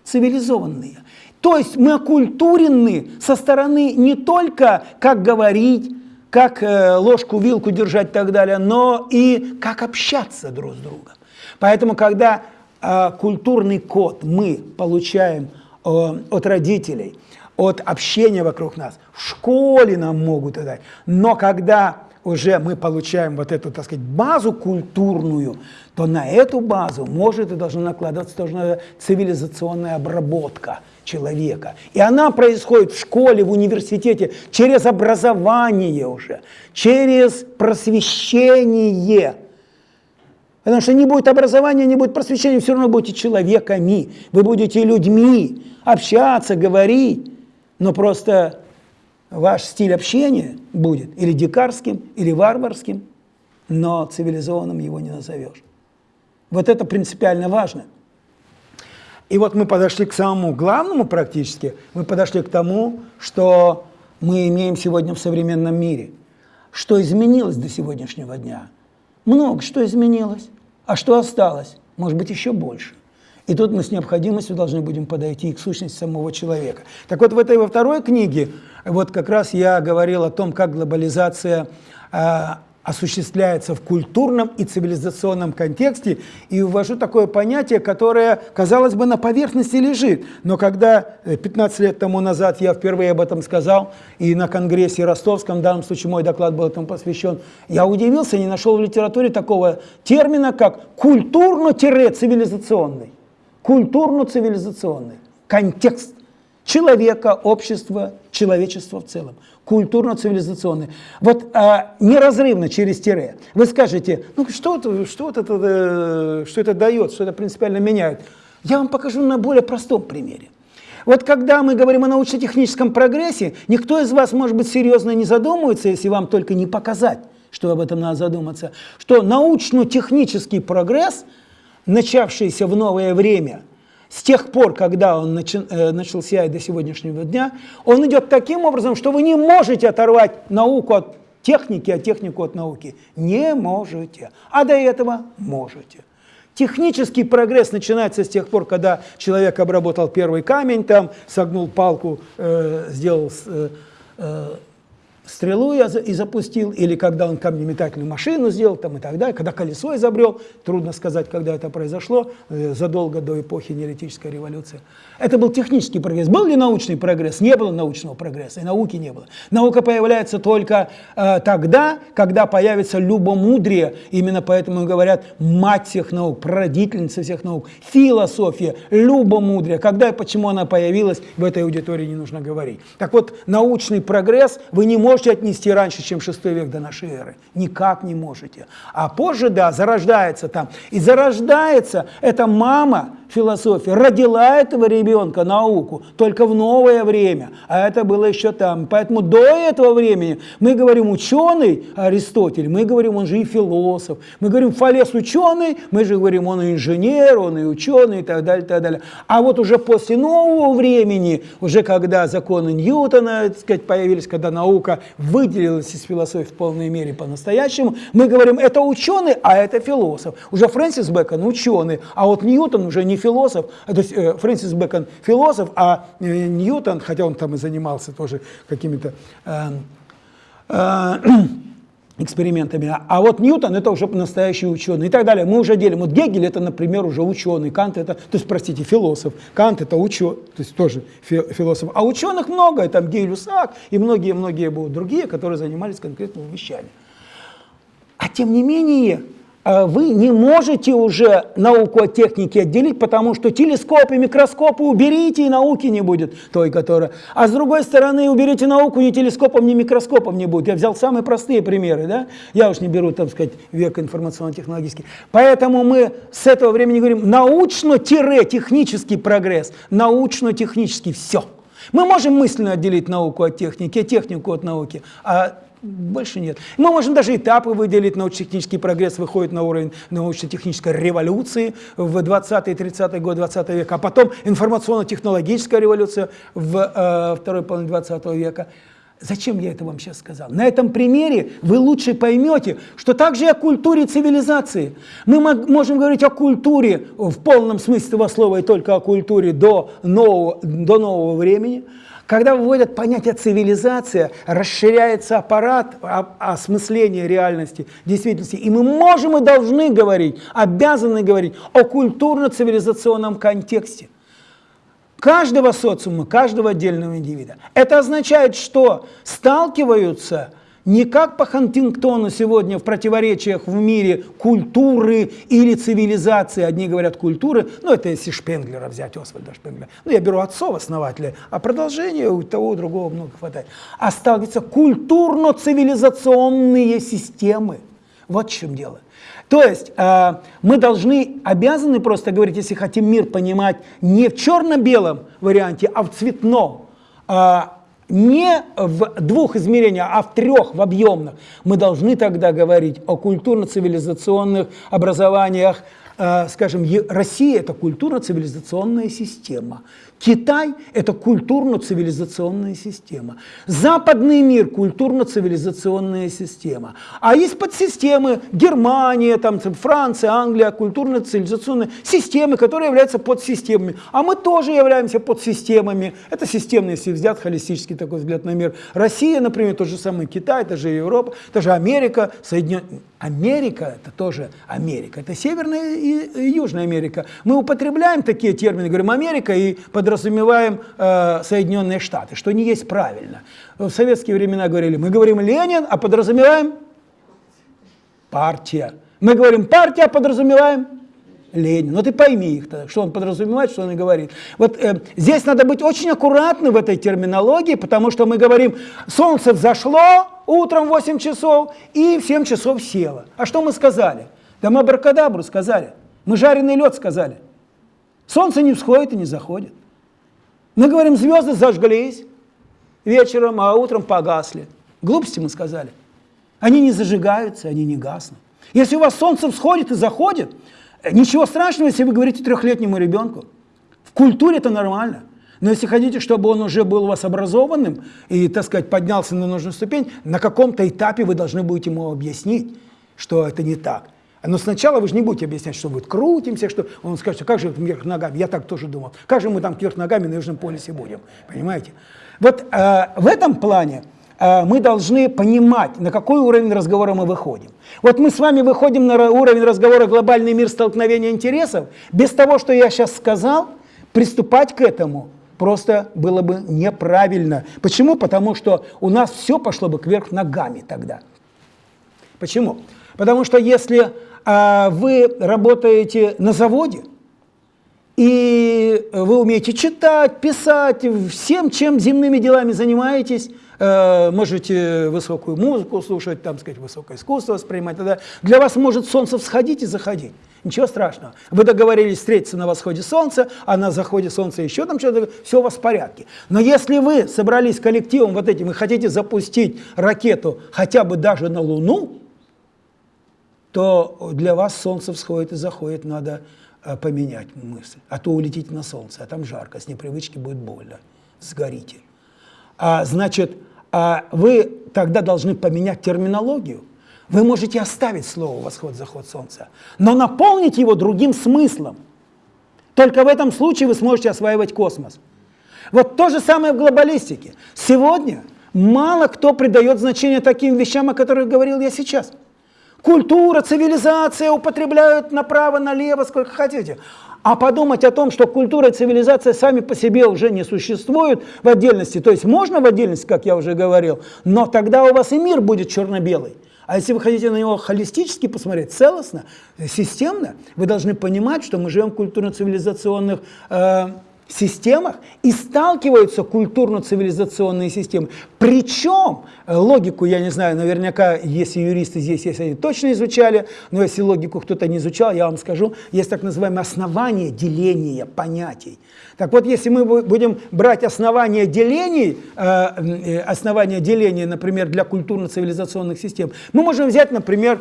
S1: Цивилизованные. То есть мы окультурены со стороны не только как говорить, как э, ложку, вилку держать и так далее, но и как общаться друг с другом. Поэтому, когда э, культурный код мы получаем э, от родителей, от общения вокруг нас, в школе нам могут дать, но когда уже мы получаем вот эту, так сказать, базу культурную, то на эту базу может и должна накладываться тоже цивилизационная обработка человека. И она происходит в школе, в университете, через образование уже, через просвещение. Потому что не будет образования, не будет просвещения, все равно будете человеками, вы будете людьми, общаться, говорить, но просто ваш стиль общения будет или дикарским, или варварским, но цивилизованным его не назовешь. Вот это принципиально важно. И вот мы подошли к самому главному практически, мы подошли к тому, что мы имеем сегодня в современном мире. Что изменилось до сегодняшнего дня? Много что изменилось. А что осталось? Может быть, еще больше. И тут мы с необходимостью должны будем подойти к сущности самого человека. Так вот, в этой во второй книге, вот как раз я говорил о том, как глобализация а, осуществляется в культурном и цивилизационном контексте, и ввожу такое понятие, которое, казалось бы, на поверхности лежит. Но когда 15 э, лет тому назад я впервые об этом сказал, и на Конгрессе Ростовском, в данном случае мой доклад был этому посвящен, я удивился, не нашел в литературе такого термина, как культурно-цивилизационный. Культурно-цивилизационный контекст человека, общества, человечества в целом культурно-цивилизационный. Вот а, неразрывно через тире. Вы скажете, ну что, что, это, э, что это дает, что это принципиально меняет. Я вам покажу на более простом примере. Вот когда мы говорим о научно-техническом прогрессе, никто из вас, может быть, серьезно не задумывается, если вам только не показать, что об этом надо задуматься, что научно-технический прогресс, начавшийся в новое время – с тех пор, когда он начи, э, начался и до сегодняшнего дня, он идет таким образом, что вы не можете оторвать науку от техники, а технику от науки. Не можете. А до этого можете. Технический прогресс начинается с тех пор, когда человек обработал первый камень, там, согнул палку, э, сделал э, э, стрелу я и запустил, или когда он камнеметательную машину сделал, там и так далее, когда колесо изобрел, трудно сказать, когда это произошло, э, задолго до эпохи неолитической революции. Это был технический прогресс. Был ли научный прогресс? Не было научного прогресса, и науки не было. Наука появляется только э, тогда, когда появится любомудрие, именно поэтому говорят мать всех наук, прародительница всех наук, философия, любомудрие. Когда и почему она появилась, в этой аудитории не нужно говорить. Так вот, научный прогресс вы не можете отнести раньше, чем 6 век до нашей эры. Никак не можете. А позже, да, зарождается там. И зарождается эта мама философия, родила этого ребенка науку только в новое время. А это было еще там. Поэтому до этого времени мы говорим ученый Аристотель, мы говорим, он же и философ. Мы говорим Фалес ученый, мы же говорим, он и инженер, он и ученый и так далее, и так далее. А вот уже после нового времени, уже когда законы Ньютона так сказать, появились, когда наука выделилась из философии в полной мере по-настоящему, мы говорим, это ученый, а это философ. Уже Фрэнсис Бэкон ученый, а вот Ньютон уже не философ, то есть э, Фрэнсис Бэкон философ, а э, Ньютон, хотя он там и занимался тоже какими-то эм, э, экспериментами. А вот Ньютон это уже настоящий ученый и так далее. Мы уже делим. Вот Гегель это, например, уже ученый, Кант это, то есть, простите, философ, Кант это ученый, то есть тоже философ. А ученых много, там Гей-Люсак и многие-многие другие, которые занимались конкретными вещами. А тем не менее, вы не можете уже науку от техники отделить, потому что телескопы, микроскопы уберите, и науки не будет той, которая... А с другой стороны, уберите науку, ни телескопом, ни микроскопом не будет. Я взял самые простые примеры, да? Я уж не беру, там сказать, век информационно-технологический. Поэтому мы с этого времени говорим научно-технический прогресс, научно-технический, все. Мы можем мысленно отделить науку от техники, технику от науки, а больше нет. Мы можем даже этапы выделить. Научно-технический прогресс выходит на уровень научно-технической революции в 20-30-е годы 20 века, а потом информационно-технологическая революция в э, второй половине 20 века. Зачем я это вам сейчас сказал? На этом примере вы лучше поймете, что также о культуре цивилизации. Мы можем говорить о культуре в полном смысле этого слова и только о культуре до нового, до нового времени – когда вводят понятие цивилизация, расширяется аппарат осмысления реальности, действительности. И мы можем и должны говорить, обязаны говорить о культурно-цивилизационном контексте каждого социума, каждого отдельного индивида. Это означает, что сталкиваются не как по Хантингтону сегодня в противоречиях в мире культуры или цивилизации. Одни говорят культуры, ну это если Шпенглера взять, Освальда Шпенглера. Ну я беру отцов основателя, а продолжение у того, у другого много хватает. А сталкиваются культурно-цивилизационные системы. Вот в чем дело. То есть э, мы должны, обязаны просто говорить, если хотим мир понимать не в черно-белом варианте, а в цветном. Э, не в двух измерениях, а в трех, в объемных, мы должны тогда говорить о культурно-цивилизационных образованиях. Э, скажем, Россия – это культурно-цивилизационная система. Китай – это культурно-цивилизационная система. Западный мир – культурно-цивилизационная система. А есть подсистемы Германия, там, Франция, Англия, культурно-цивилизационные системы, которые являются подсистемами. А мы тоже являемся подсистемами. Это системный, если взять холистический такой взгляд на мир. Россия, например, тот же самый Китай, это же Европа, это же Америка, Соединенные... Америка – это тоже Америка. Это Северная и Южная Америка. Мы употребляем такие термины, говорим Америка и под подразумеваем э, Соединенные Штаты, что не есть правильно. В советские времена говорили, мы говорим Ленин, а подразумеваем партия. Мы говорим партия, а подразумеваем Ленин. Ну ты пойми их тогда, что он подразумевает, что он и говорит. Вот э, здесь надо быть очень аккуратным в этой терминологии, потому что мы говорим, солнце взошло утром в 8 часов и в 7 часов село. А что мы сказали? Да мы абракадабру сказали, мы жареный лед сказали. Солнце не всходит и не заходит. Мы говорим, звезды зажглись вечером, а утром погасли. Глупости мы сказали. Они не зажигаются, они не гаснут. Если у вас солнце всходит и заходит, ничего страшного, если вы говорите трехлетнему ребенку. В культуре это нормально. Но если хотите, чтобы он уже был у вас образованным и, так сказать, поднялся на нужную ступень, на каком-то этапе вы должны будете ему объяснить, что это не так. Но сначала вы же не будете объяснять, что будет крутимся, что он скажет, как же вверх ногами, я так тоже думал, как же мы там вверх ногами на Южном полюсе будем, понимаете? Вот э, в этом плане э, мы должны понимать, на какой уровень разговора мы выходим. Вот мы с вами выходим на уровень разговора «Глобальный мир столкновения интересов», без того, что я сейчас сказал, приступать к этому просто было бы неправильно. Почему? Потому что у нас все пошло бы кверх ногами тогда. Почему? Потому что если а вы работаете на заводе, и вы умеете читать, писать, всем, чем земными делами занимаетесь, э, можете высокую музыку слушать, там, сказать, высокое искусство воспринимать, тогда для вас может солнце всходить и заходить. Ничего страшного. Вы договорились встретиться на восходе солнца, а на заходе солнца еще там что-то, все у вас в порядке. Но если вы собрались коллективом вот этим и хотите запустить ракету хотя бы даже на Луну, то для вас солнце всходит и заходит, надо э, поменять мысль. А то улетите на солнце, а там жарко, с непривычки будет больно, сгорите. А, значит, а вы тогда должны поменять терминологию. Вы можете оставить слово «восход-заход солнца», но наполнить его другим смыслом. Только в этом случае вы сможете осваивать космос. Вот то же самое в глобалистике. Сегодня мало кто придает значение таким вещам, о которых говорил я сейчас – Культура, цивилизация употребляют направо-налево, сколько хотите. А подумать о том, что культура и цивилизация сами по себе уже не существуют в отдельности, то есть можно в отдельности, как я уже говорил, но тогда у вас и мир будет черно-белый. А если вы хотите на него холистически посмотреть, целостно, системно, вы должны понимать, что мы живем в культурно-цивилизационных э, системах и сталкиваются культурно-цивилизационные системы. Причем, э, логику, я не знаю, наверняка, если юристы здесь есть, они точно изучали, но если логику кто-то не изучал, я вам скажу, есть так называемое основание деления понятий. Так вот, если мы будем брать основания делений, э, э, основания деления, например, для культурно-цивилизационных систем, мы можем взять, например,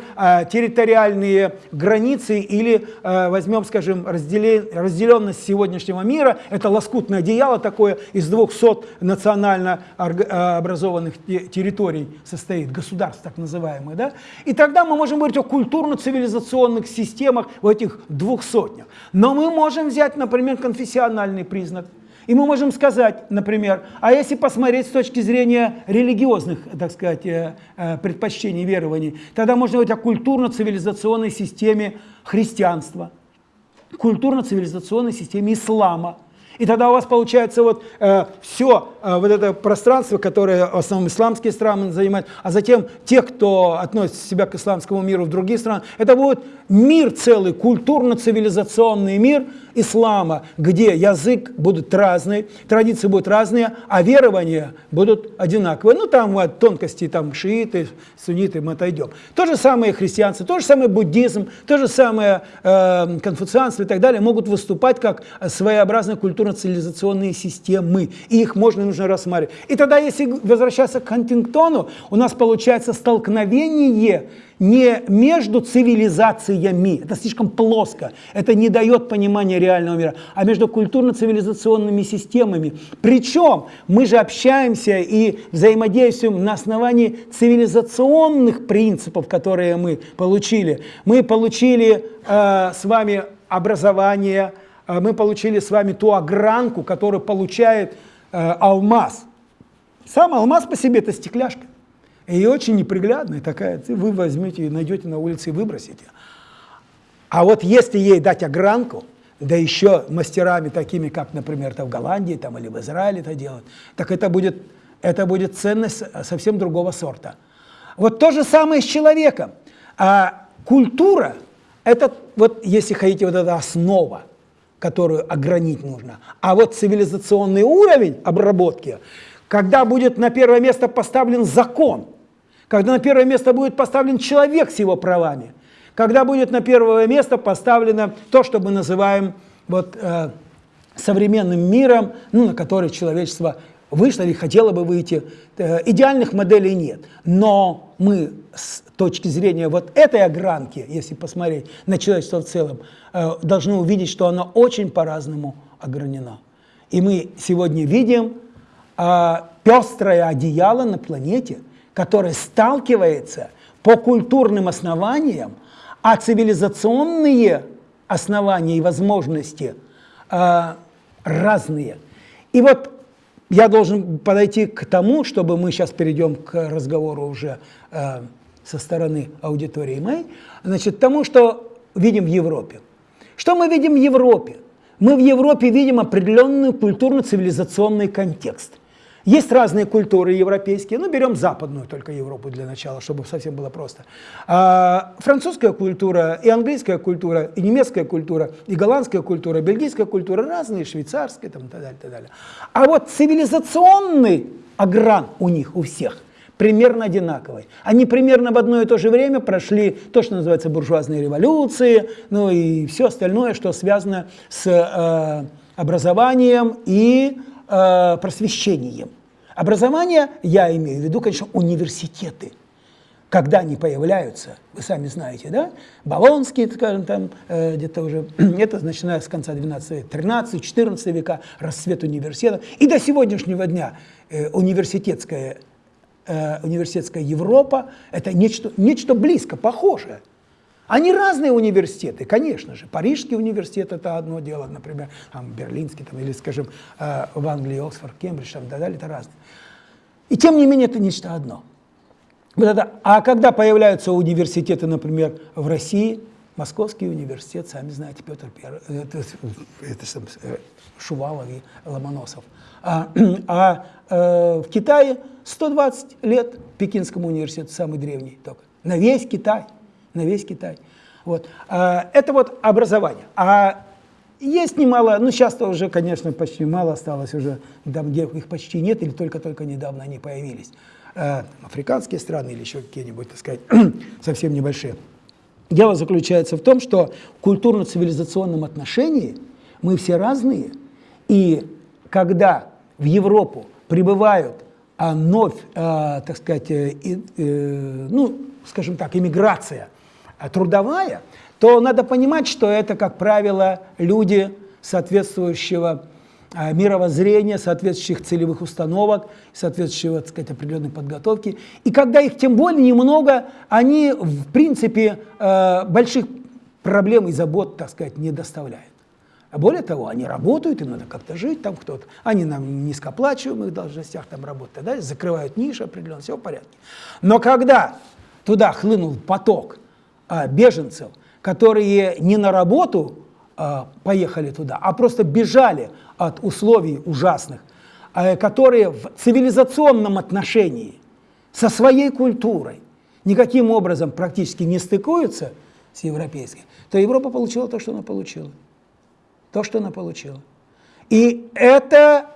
S1: территориальные границы или возьмем, скажем, разделенность сегодняшнего мира, это лоскутное одеяло такое из 200 национально образованных территорий состоит, государств так называемых. Да? И тогда мы можем говорить о культурно-цивилизационных системах в этих двух сотнях. Но мы можем взять, например, конфессиональный признак. И мы можем сказать, например, а если посмотреть с точки зрения религиозных, так сказать, э, э, предпочтений, верований, тогда можно говорить о культурно-цивилизационной системе христианства, культурно-цивилизационной системе ислама, и тогда у вас получается вот э, все э, вот это пространство, которое в основном исламские страны занимают, а затем те, кто относит себя к исламскому миру в другие страны, это будет мир целый, культурно-цивилизационный мир ислама, где язык будет разный, традиции будут разные, а верования будут одинаковые. Ну там вот, тонкости, там шииты, сунниты, мы отойдем. То же самое христианство, то же самое буддизм, то же самое э, конфуцианство и так далее могут выступать как своеобразная культура цивилизационные системы, и их можно и нужно рассматривать. И тогда, если возвращаться к Хантингтону, у нас получается столкновение не между цивилизациями, это слишком плоско, это не дает понимания реального мира, а между культурно-цивилизационными системами. Причем мы же общаемся и взаимодействуем на основании цивилизационных принципов, которые мы получили. Мы получили э, с вами образование, а мы получили с вами ту огранку, которую получает э, алмаз. Сам алмаз по себе это стекляшка. И очень неприглядная такая. Вы возьмете и найдете на улице и выбросите. А вот если ей дать огранку, да еще мастерами такими, как, например, это в Голландии там, или в Израиле это делают, так это будет, это будет ценность совсем другого сорта. Вот то же самое с человеком. А культура – это, вот, если хотите, вот эта основа которую огранить нужно. А вот цивилизационный уровень обработки, когда будет на первое место поставлен закон, когда на первое место будет поставлен человек с его правами, когда будет на первое место поставлено то, что мы называем вот, э, современным миром, ну, на который человечество вышло или хотело бы выйти. Э, идеальных моделей нет. Но мы с точки зрения вот этой огранки, если посмотреть на человечество в целом, э, должны увидеть, что оно очень по-разному огранено. И мы сегодня видим а, пестрое одеяло на планете, которое сталкивается по культурным основаниям, а цивилизационные основания и возможности а, разные. И вот я должен подойти к тому, чтобы мы сейчас перейдем к разговору уже э, со стороны аудитории моей, значит, тому, что видим в Европе. Что мы видим в Европе? Мы в Европе видим определенный культурно-цивилизационный контекст – есть разные культуры европейские, ну берем западную только Европу для начала, чтобы совсем было просто. А, французская культура, и английская культура, и немецкая культура, и голландская культура, бельгийская культура разные, швейцарская там, и так далее, и так далее. А вот цивилизационный огран у них, у всех, примерно одинаковый. Они примерно в одно и то же время прошли то, что называется буржуазные революции, ну и все остальное, что связано с э, образованием и э, просвещением. Образование, я имею в виду, конечно, университеты. Когда они появляются, вы сами знаете, да? Болонские, скажем, там, э, где-то уже, это начиная с конца 12 века, 13 14 века, расцвет университетов. И до сегодняшнего дня э, университетская, э, университетская Европа – это нечто, нечто близко, похожее. Они разные университеты, конечно же. Парижский университет – это одно дело, например, там, берлинский, там, или, скажем, в Англии, Оксфорд, Кембридж, там, так далее, это разные. И тем не менее, это нечто одно. Вот это, а когда появляются университеты, например, в России, Московский университет, сами знаете, Петр э, это, это, это Шувалов и Ломоносов. А, а э, в Китае 120 лет Пекинскому университету, самый древний только, на весь Китай – на весь Китай. Вот. А, это вот образование. А есть немало, ну сейчас-то уже, конечно, почти мало осталось уже, там, где их почти нет, или только-только недавно они появились. Э, африканские страны или еще какие-нибудь, так сказать, совсем небольшие. Дело заключается в том, что в культурно-цивилизационном отношении мы все разные, и когда в Европу прибывают а, вновь, а, так сказать, э, э, ну, скажем так, иммиграция а, трудовая, то надо понимать, что это, как правило, люди соответствующего а, мировоззрения, соответствующих целевых установок, соответствующего, так сказать, определенной подготовки. И когда их тем более немного, они, в принципе, э, больших проблем и забот, так сказать, не доставляют. А более того, они работают, им надо как-то жить, там кто-то, они на низкооплачиваемых должностях там работают, да, закрывают ниши определенно, все в порядке. Но когда туда хлынул поток а, беженцев, которые не на работу а, поехали туда, а просто бежали от условий ужасных, а, которые в цивилизационном отношении со своей культурой никаким образом практически не стыкуются с европейской, то Европа получила то, что она получила то, что она получила. И это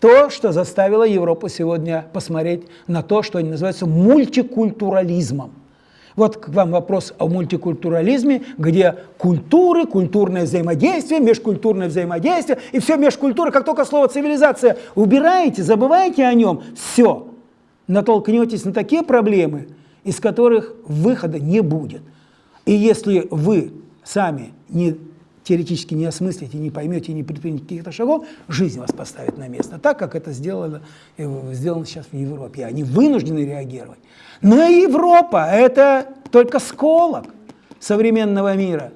S1: то, что заставило Европу сегодня посмотреть на то, что они называются мультикультурализмом. Вот к вам вопрос о мультикультурализме, где культуры, культурное взаимодействие, межкультурное взаимодействие, и все межкультура, как только слово цивилизация убираете, забываете о нем, все, натолкнетесь на такие проблемы, из которых выхода не будет. И если вы сами не теоретически не осмыслите, не поймете, не предпримете каких-то шагов, жизнь вас поставит на место, так как это сделано, э, сделано сейчас в Европе. Они вынуждены реагировать. Но Европа – это только сколок современного мира.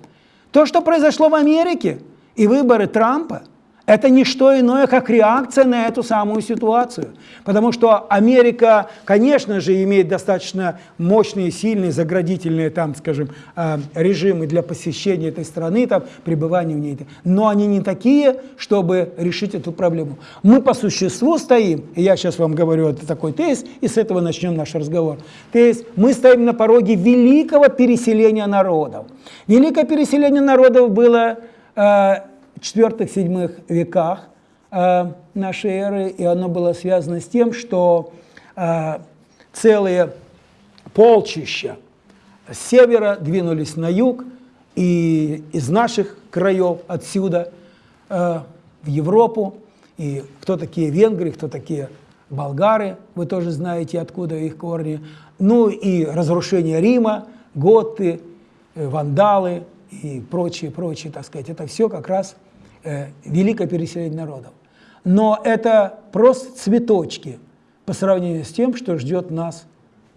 S1: То, что произошло в Америке и выборы Трампа – это не что иное, как реакция на эту самую ситуацию. Потому что Америка, конечно же, имеет достаточно мощные, сильные, заградительные, там, скажем, э, режимы для посещения этой страны, там, пребывания в ней. Но они не такие, чтобы решить эту проблему. Мы по существу стоим, и я сейчас вам говорю это такой тезис, и с этого начнем наш разговор. Тезис, мы стоим на пороге великого переселения народов. Великое переселение народов было э, IV-VII веках э, нашей эры, и оно было связано с тем, что э, целые полчища с севера двинулись на юг, и из наших краев отсюда э, в Европу, и кто такие венгры, кто такие болгары, вы тоже знаете, откуда их корни, ну и разрушение Рима, готы, вандалы и прочие, прочие, так сказать, это все как раз великое переселение народов. Но это просто цветочки по сравнению с тем, что ждет нас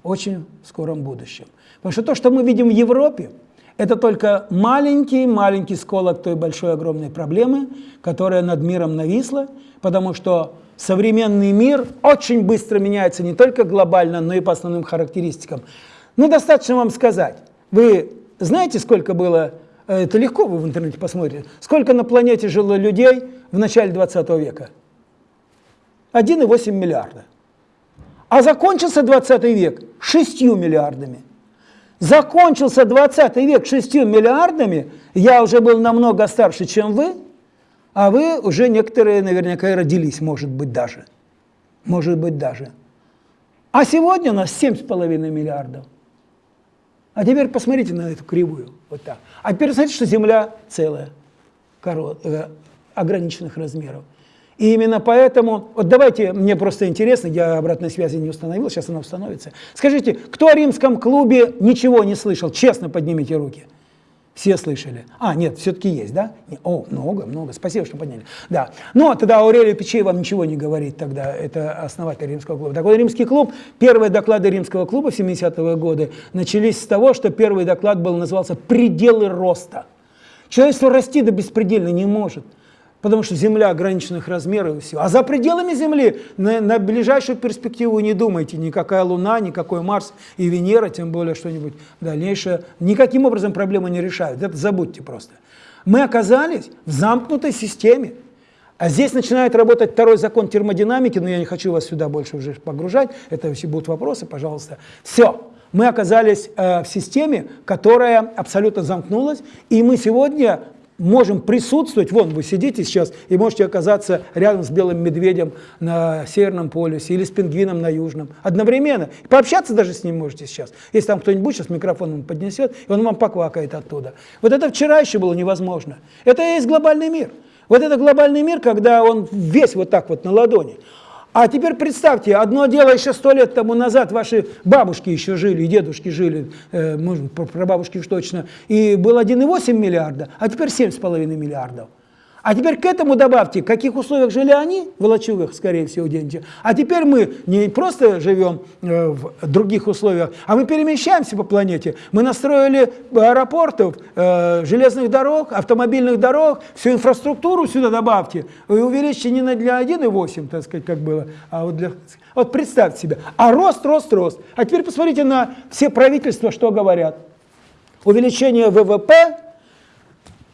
S1: очень в скором будущем. Потому что то, что мы видим в Европе, это только маленький-маленький сколок той большой огромной проблемы, которая над миром нависла, потому что современный мир очень быстро меняется не только глобально, но и по основным характеристикам. Ну, достаточно вам сказать. Вы знаете, сколько было Э, это легко вы в интернете посмотрите. Сколько на планете жило людей в начале 20 века? 1,8 миллиарда. А закончился 20 век 6 миллиардами. Закончился 20 век 6 миллиардами, я уже был намного старше, чем вы, а вы уже некоторые наверняка и родились, может быть, даже. Может быть, даже. А сегодня у нас 7,5 миллиардов. А теперь посмотрите на эту кривую, вот так. А теперь смотрите, что Земля целая, корот, э, ограниченных размеров. И именно поэтому, вот давайте, мне просто интересно, я обратной связи не установил, сейчас она установится. Скажите, кто о римском клубе ничего не слышал? Честно поднимите руки. Все слышали? А, нет, все-таки есть, да? О, много, много. Спасибо, что подняли. Да. Ну, а тогда Аурелию Печей вам ничего не говорит тогда. Это основатель римского клуба. Такой римский клуб, первые доклады римского клуба в 70-е годы начались с того, что первый доклад был, назывался «Пределы роста». Человечество расти до беспредельно не может потому что Земля ограниченных размеров и все. А за пределами Земли на, на ближайшую перспективу не думайте, никакая Луна, никакой Марс и Венера, тем более что-нибудь дальнейшее, никаким образом проблемы не решают, это забудьте просто. Мы оказались в замкнутой системе, а здесь начинает работать второй закон термодинамики, но я не хочу вас сюда больше уже погружать, это все будут вопросы, пожалуйста. Все, мы оказались э, в системе, которая абсолютно замкнулась, и мы сегодня можем присутствовать, вон вы сидите сейчас и можете оказаться рядом с белым медведем на Северном полюсе или с пингвином на Южном одновременно. Пообщаться даже с ним можете сейчас. Если там кто-нибудь сейчас микрофон поднесет, и он вам поквакает оттуда. Вот это вчера еще было невозможно. Это и есть глобальный мир. Вот это глобальный мир, когда он весь вот так вот на ладони. А теперь представьте, одно дело еще сто лет тому назад ваши бабушки еще жили, и дедушки жили, э, про бабушки уж точно, и было 1,8 миллиарда, а теперь 7,5 миллиардов. А теперь к этому добавьте, в каких условиях жили они, в лачугах, скорее всего, где-нибудь. А теперь мы не просто живем э, в других условиях, а мы перемещаемся по планете. Мы настроили аэропортов, э, железных дорог, автомобильных дорог, всю инфраструктуру сюда добавьте. И увеличьте не для 1,8, так сказать, как было, а вот для... Вот представьте себе. А рост, рост, рост. А теперь посмотрите на все правительства, что говорят. Увеличение ВВП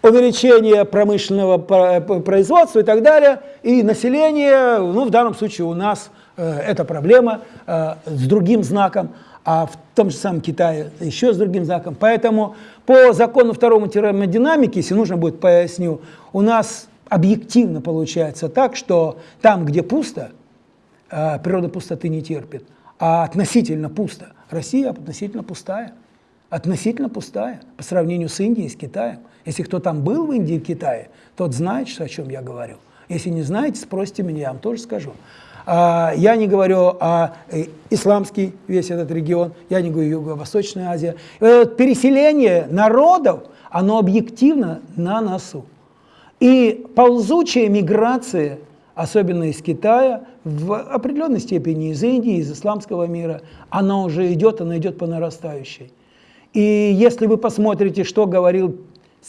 S1: увеличение промышленного производства и так далее, и население, ну, в данном случае у нас э, эта проблема э, с другим знаком, а в том же самом Китае еще с другим знаком. Поэтому по закону второму термодинамики, если нужно будет поясню, у нас объективно получается так, что там, где пусто, э, природа пустоты не терпит, а относительно пусто. Россия относительно пустая. Относительно пустая по сравнению с Индией, с Китаем. Если кто там был в Индии и Китае, тот знает, о чем я говорю. Если не знаете, спросите меня, я вам тоже скажу. А, я не говорю о э, исламский весь этот регион, я не говорю Юго-Восточная Азия. Переселение народов, оно объективно на носу. И ползучая миграция, особенно из Китая, в определенной степени из Индии, из исламского мира, она уже идет, она идет по нарастающей. И если вы посмотрите, что говорил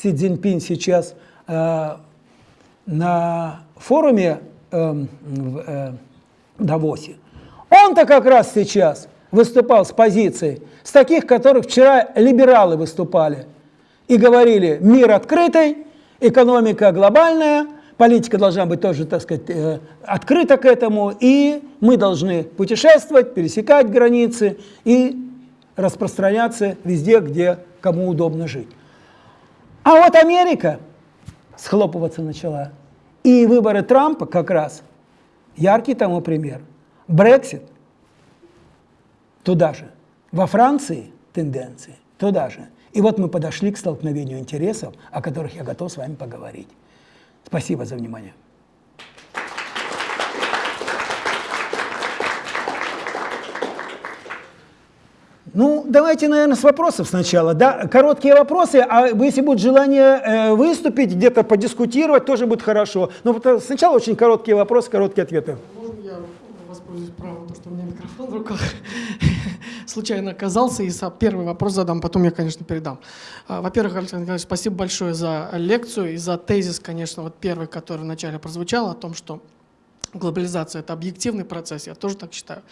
S1: Си Цзиньпин сейчас э, на форуме э, в э, Давосе, он-то как раз сейчас выступал с позицией, с таких, которых вчера либералы выступали и говорили, мир открытый, экономика глобальная, политика должна быть тоже, так сказать, э, открыта к этому, и мы должны путешествовать, пересекать границы и распространяться везде, где кому удобно жить. А вот Америка схлопываться начала. И выборы Трампа как раз яркий тому пример. Брексит туда же. Во Франции тенденции туда же. И вот мы подошли к столкновению интересов, о которых я готов с вами поговорить. Спасибо за внимание. Ну, давайте, наверное, с вопросов сначала. Да? Короткие вопросы, а если будет желание э, выступить, где-то подискутировать, тоже будет хорошо. Но сначала очень короткие вопросы, короткие ответы.
S2: Можно я воспользуюсь правом, то, что у меня микрофон в руках случайно оказался, и первый вопрос задам, потом я, конечно, передам. А, во-первых, Александр Николаевич, спасибо большое за лекцию и за тезис, конечно, вот первый, который вначале прозвучал, о том, что глобализация – это объективный процесс, я тоже так считаю.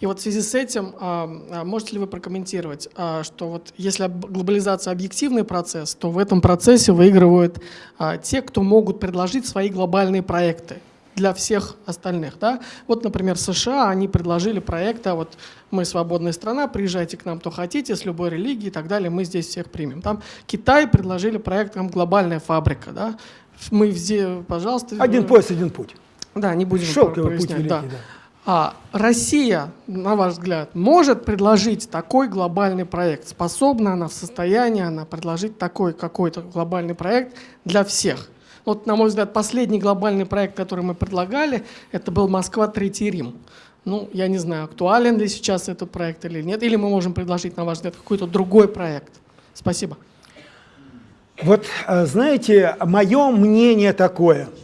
S2: И вот в связи с этим а, а, можете ли вы прокомментировать, а, что вот если глобализация – объективный процесс, то в этом процессе выигрывают те, кто могут предложить свои глобальные проекты для всех остальных. Да? Вот, например, США, они предложили проекты, вот мы свободная страна, приезжайте к нам, кто хотите, с любой религией и так далее, мы здесь всех примем. Там Китай предложили проект, там глобальная фабрика. Да? Мы пожалуйста...
S1: Один пояс, один путь.
S2: Да, не будем Шелковый путь великий, да. да. А Россия, на ваш взгляд, может предложить такой глобальный проект? Способна она в состоянии она предложить такой какой-то глобальный проект для всех? Вот, на мой взгляд, последний глобальный проект, который мы предлагали, это был Москва, Третий Рим. Ну, я не знаю, актуален ли сейчас этот проект или нет, или мы можем предложить, на ваш взгляд, какой-то другой проект. Спасибо.
S1: Вот, э, знаете, мое мнение такое –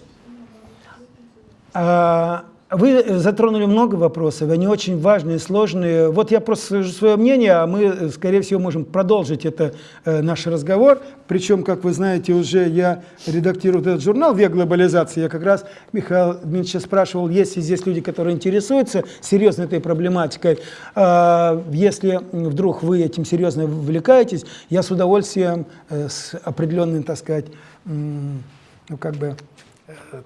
S1: вы затронули много вопросов, они очень важные, сложные. Вот я просто скажу свое мнение, а мы, скорее всего, можем продолжить это э, наш разговор. Причем, как вы знаете, уже я редактирую этот журнал «Век глобализации». Я как раз Михаил Дмитриевич спрашивал, есть ли здесь люди, которые интересуются серьезно этой проблематикой. Э, если вдруг вы этим серьезно увлекаетесь, я с удовольствием, э, с определенным, так сказать, ну, как бы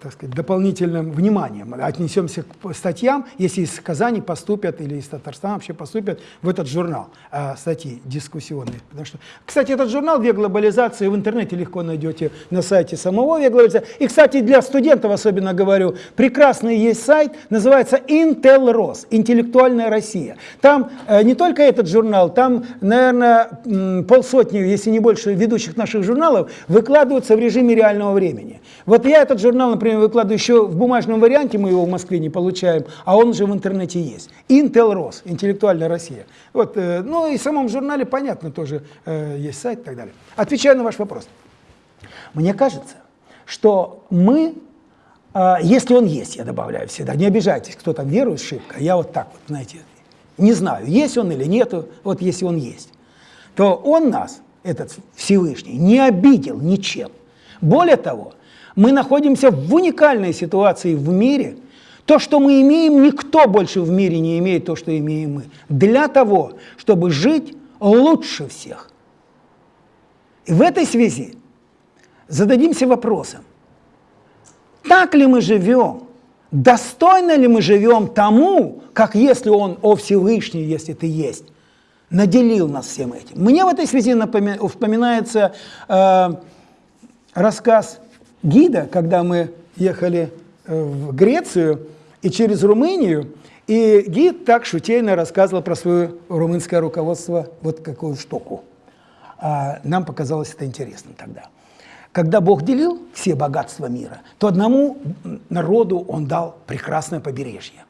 S1: так сказать, дополнительным вниманием отнесемся к статьям, если из Казани поступят или из Татарстана вообще поступят в этот журнал а, статьи дискуссионные. Потому что, кстати, этот журнал «Век глобализации» в интернете легко найдете на сайте самого «Век глобализации». И, кстати, для студентов особенно говорю, прекрасный есть сайт, называется «Intelros», «Интеллектуальная Россия». Там э, не только этот журнал, там, наверное, полсотни, если не больше, ведущих наших журналов выкладываются в режиме реального времени. Вот я этот журнал, например, выкладываю еще в бумажном варианте, мы его в Москве не получаем, а он уже в интернете есть. Intel Рос, интеллектуальная Россия. Вот, э, ну и в самом журнале, понятно, тоже э, есть сайт и так далее. Отвечаю на ваш вопрос. Мне кажется, что мы, э, если он есть, я добавляю всегда, не обижайтесь, кто там верует шибко, я вот так вот, знаете, не знаю, есть он или нету, вот если он есть, то он нас, этот Всевышний, не обидел ничем. Более того, мы находимся в уникальной ситуации в мире. То, что мы имеем, никто больше в мире не имеет то, что имеем мы. Для того, чтобы жить лучше всех. И в этой связи зададимся вопросом, так ли мы живем, достойно ли мы живем тому, как если Он, о Всевышний, если Ты есть, наделил нас всем этим. Мне в этой связи напоми... вспоминается э, рассказ гида, когда мы ехали э, в Грецию и через Румынию, и гид так шутейно рассказывал про свое румынское руководство, вот какую штуку. А нам показалось это интересным тогда. Когда Бог делил все богатства мира, то одному народу Он дал прекрасное побережье,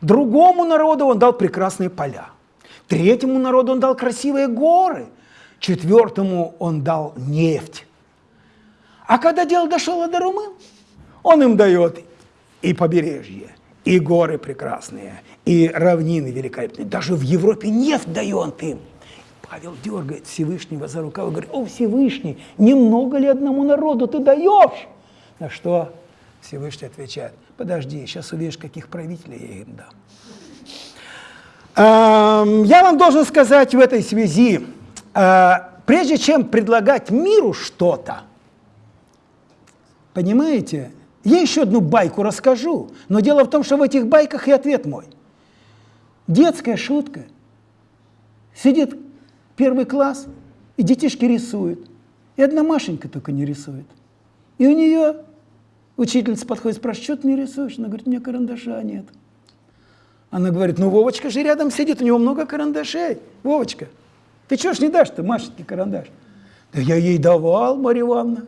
S1: другому народу Он дал прекрасные поля, третьему народу Он дал красивые горы, четвертому Он дал нефть, а когда дело дошло до румын, он им дает и побережье, и горы прекрасные, и равнины великолепные. Даже в Европе нефть дает им. Павел дергает Всевышнего за рукав и говорит, о, Всевышний, немного ли одному народу ты даешь? На что Всевышний отвечает, подожди, сейчас увидишь, каких правителей я им дам. Я вам должен сказать в этой связи, а, прежде чем предлагать миру что-то, Понимаете? Я еще одну байку расскажу, но дело в том, что в этих байках и ответ мой. Детская шутка. Сидит первый класс, и детишки рисуют. И одна Машенька только не рисует. И у нее учительница подходит, спрашивает, что ты не рисуешь? Она говорит, у меня карандаша нет. Она говорит, ну Вовочка же рядом сидит, у него много карандашей. Вовочка, ты чего ж не дашь-то Машеньке карандаш? Да я ей давал, Марья Ивановна.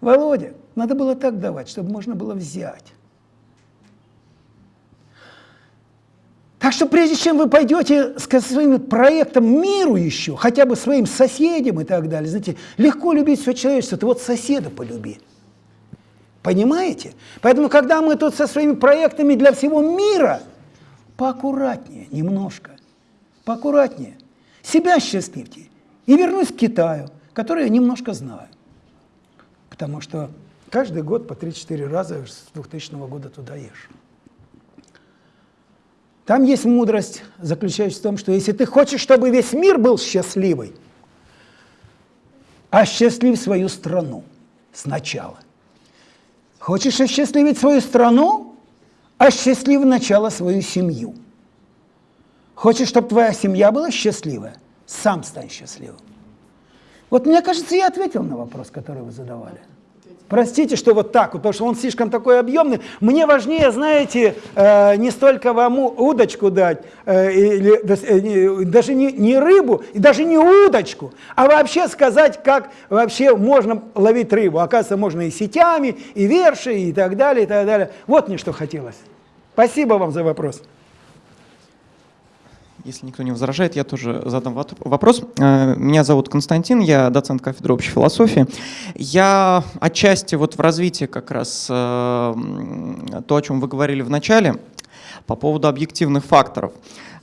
S1: Володя, надо было так давать, чтобы можно было взять. Так что прежде чем вы пойдете с своим проектом миру еще, хотя бы своим соседям и так далее, знаете, легко любить все человечество, ты вот соседа полюби. Понимаете? Поэтому, когда мы тут со своими проектами для всего мира, поаккуратнее немножко, поаккуратнее. Себя счастливьте и вернусь к Китаю, который я немножко знаю потому что каждый год по 3-4 раза с 2000 года туда ешь. Там есть мудрость, заключающаяся в том, что если ты хочешь, чтобы весь мир был счастливый, осчастлив свою страну сначала. Хочешь осчастливить свою страну? Осчастлив сначала свою семью. Хочешь, чтобы твоя семья была счастливая? Сам стань счастливым. Вот мне кажется, я ответил на вопрос, который вы задавали. Простите, что вот так, потому что он слишком такой объемный. Мне важнее, знаете, э, не столько вам удочку дать, э, или, э, даже не, не рыбу, и даже не удочку, а вообще сказать, как вообще можно ловить рыбу. Оказывается, можно и сетями, и верши, и так далее, и так далее. Вот мне что хотелось. Спасибо вам за вопрос.
S3: Если никто не возражает, я тоже задам вопрос. Э, меня зовут Константин, я доцент кафедры общей философии. Я отчасти вот в развитии как раз э, то, о чем вы говорили в начале, по поводу объективных факторов.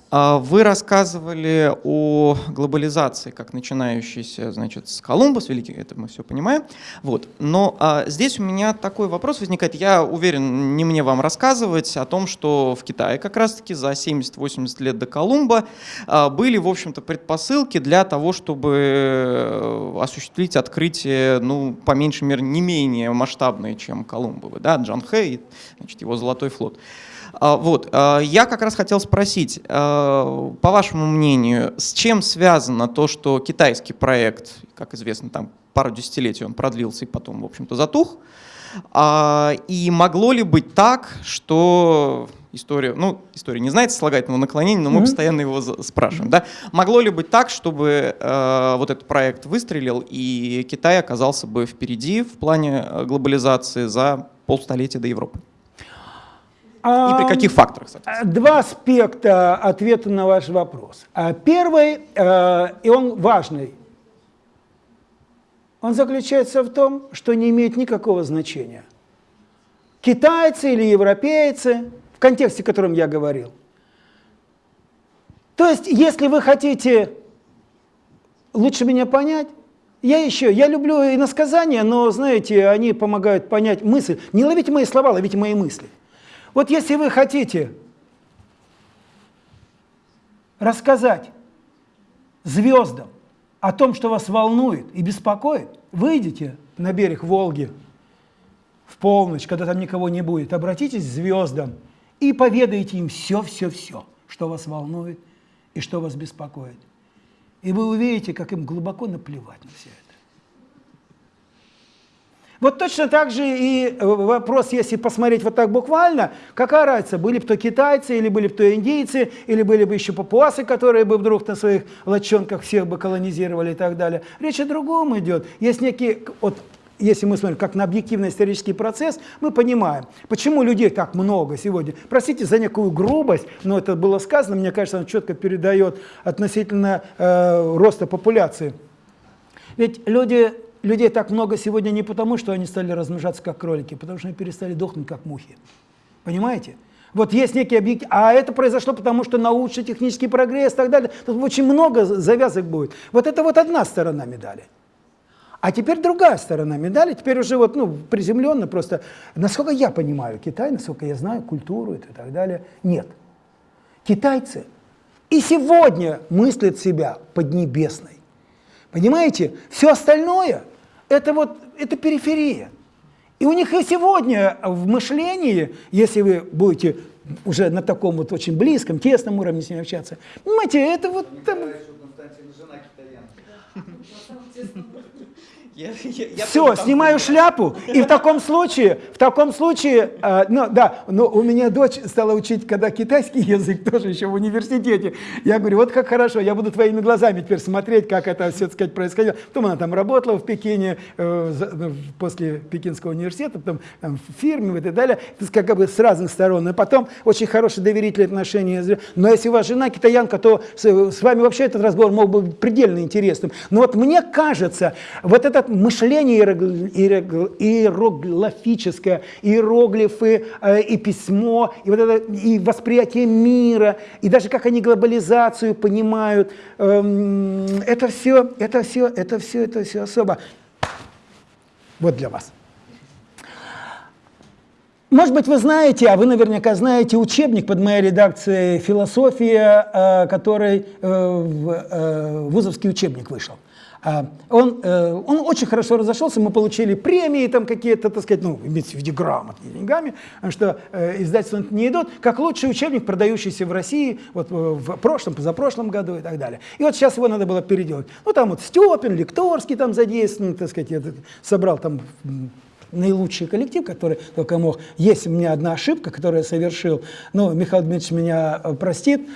S3: А Вы рассказывали о глобализации, как начинающейся, значит, с Колумба, с Великих, это мы все понимаем. Вот. Но а, здесь у меня такой вопрос возникает. Я уверен, не мне вам рассказывать о том, что в Китае как раз-таки за 70-80 лет до Колумба а, были, в общем-то, предпосылки для того, чтобы э, осуществить открытие, ну, по меньшей мере, не менее масштабное, чем Колумбовы, да, Джанхэ значит, его золотой флот. А, вот, а, я как раз хотел спросить, а, по вашему мнению, с чем связано то, что китайский проект, как известно, там пару десятилетий он продлился и потом, в общем-то, затух, и могло ли быть так, что история, ну, история не знает слагательного наклонения, но мы mm-hmm. постоянно его спрашиваем, да? Могло ли быть так, чтобы э, вот этот проект выстрелил, и Китай оказался бы впереди в плане глобализации за полстолетия до Европы? И при каких факторах?
S1: Два аспекта ответа на ваш вопрос. А первый, э, и он важный, он заключается в том, что не имеет никакого значения. Китайцы или европейцы, в контексте, о котором я говорил. То есть, если вы хотите лучше меня понять, я еще, я люблю иносказания, но, знаете, они помогают понять мысль. Не ловите мои слова, ловите мои мысли. Вот если вы хотите рассказать звездам о том, что вас волнует и беспокоит, выйдите на берег Волги в полночь, когда там никого не будет, обратитесь к звездам и поведайте им все-все-все, что вас волнует и что вас беспокоит. И вы увидите, как им глубоко наплевать на все это. Вот точно так же и э, вопрос, если посмотреть вот так буквально, какая разница, были бы то китайцы, или были бы то индейцы, или были бы еще папуасы, которые бы вдруг на своих лодчонках всех бы колонизировали и так далее. Речь о другом идет. Есть некий, вот, если мы смотрим как на объективный исторический процесс, мы понимаем, почему людей так много сегодня. Простите за некую грубость, но это было сказано, мне кажется, он четко передает относительно э, роста популяции. Ведь люди людей так много сегодня не потому, что они стали размножаться как кролики, потому что они перестали дохнуть как мухи. Понимаете? Вот есть некий объект, а это произошло потому, что научно-технический прогресс и так далее. Тут очень много завязок будет. Вот это вот одна сторона медали. А теперь другая сторона медали, теперь уже вот, ну, приземленно просто, насколько я понимаю Китай, насколько я знаю культуру и так далее, нет. Китайцы и сегодня мыслят себя поднебесной. Понимаете? Все остальное – это вот это периферия. И у них и сегодня в мышлении, если вы будете уже на таком вот очень близком, тесном уровне с ними общаться, понимаете, это вот... Там... Я, я, я Все, снимаю шляпу, и в таком случае, в таком случае, э, ну да, но у меня дочь стала учить, когда китайский язык, тоже еще в университете. Я говорю, вот как хорошо, я буду твоими глазами теперь смотреть, как это, все сказать, происходило. Потом она там работала в Пекине, э, за, после Пекинского университета, потом там, в фирме и так далее, то есть как бы с разных сторон. И потом очень хорошие доверительные отношения. Но если у вас жена китаянка, то с, с вами вообще этот разговор мог быть предельно интересным. Но вот мне кажется, вот этот мышление иероглифическое, иероглифы э, и письмо, и, вот это, и восприятие мира, и даже как они глобализацию понимают, эм, это все, это все, это все, это все особо. Вот для вас. Может быть, вы знаете, а вы наверняка знаете учебник под моей редакцией «Философия», э, который э, вузовский учебник вышел. А, он, э, он очень хорошо разошелся, мы получили премии там какие-то, так сказать, ну, имеется в виду грамотные деньгами, что э, издательства не идут, как лучший учебник, продающийся в России вот, э, в прошлом, позапрошлом году и так далее. И вот сейчас его надо было переделать. Ну, там вот Степин, Лекторский там задействован, так сказать, я собрал там наилучший коллектив, который только мог. Есть у меня одна ошибка, которую я совершил, но Михаил Дмитриевич меня простит,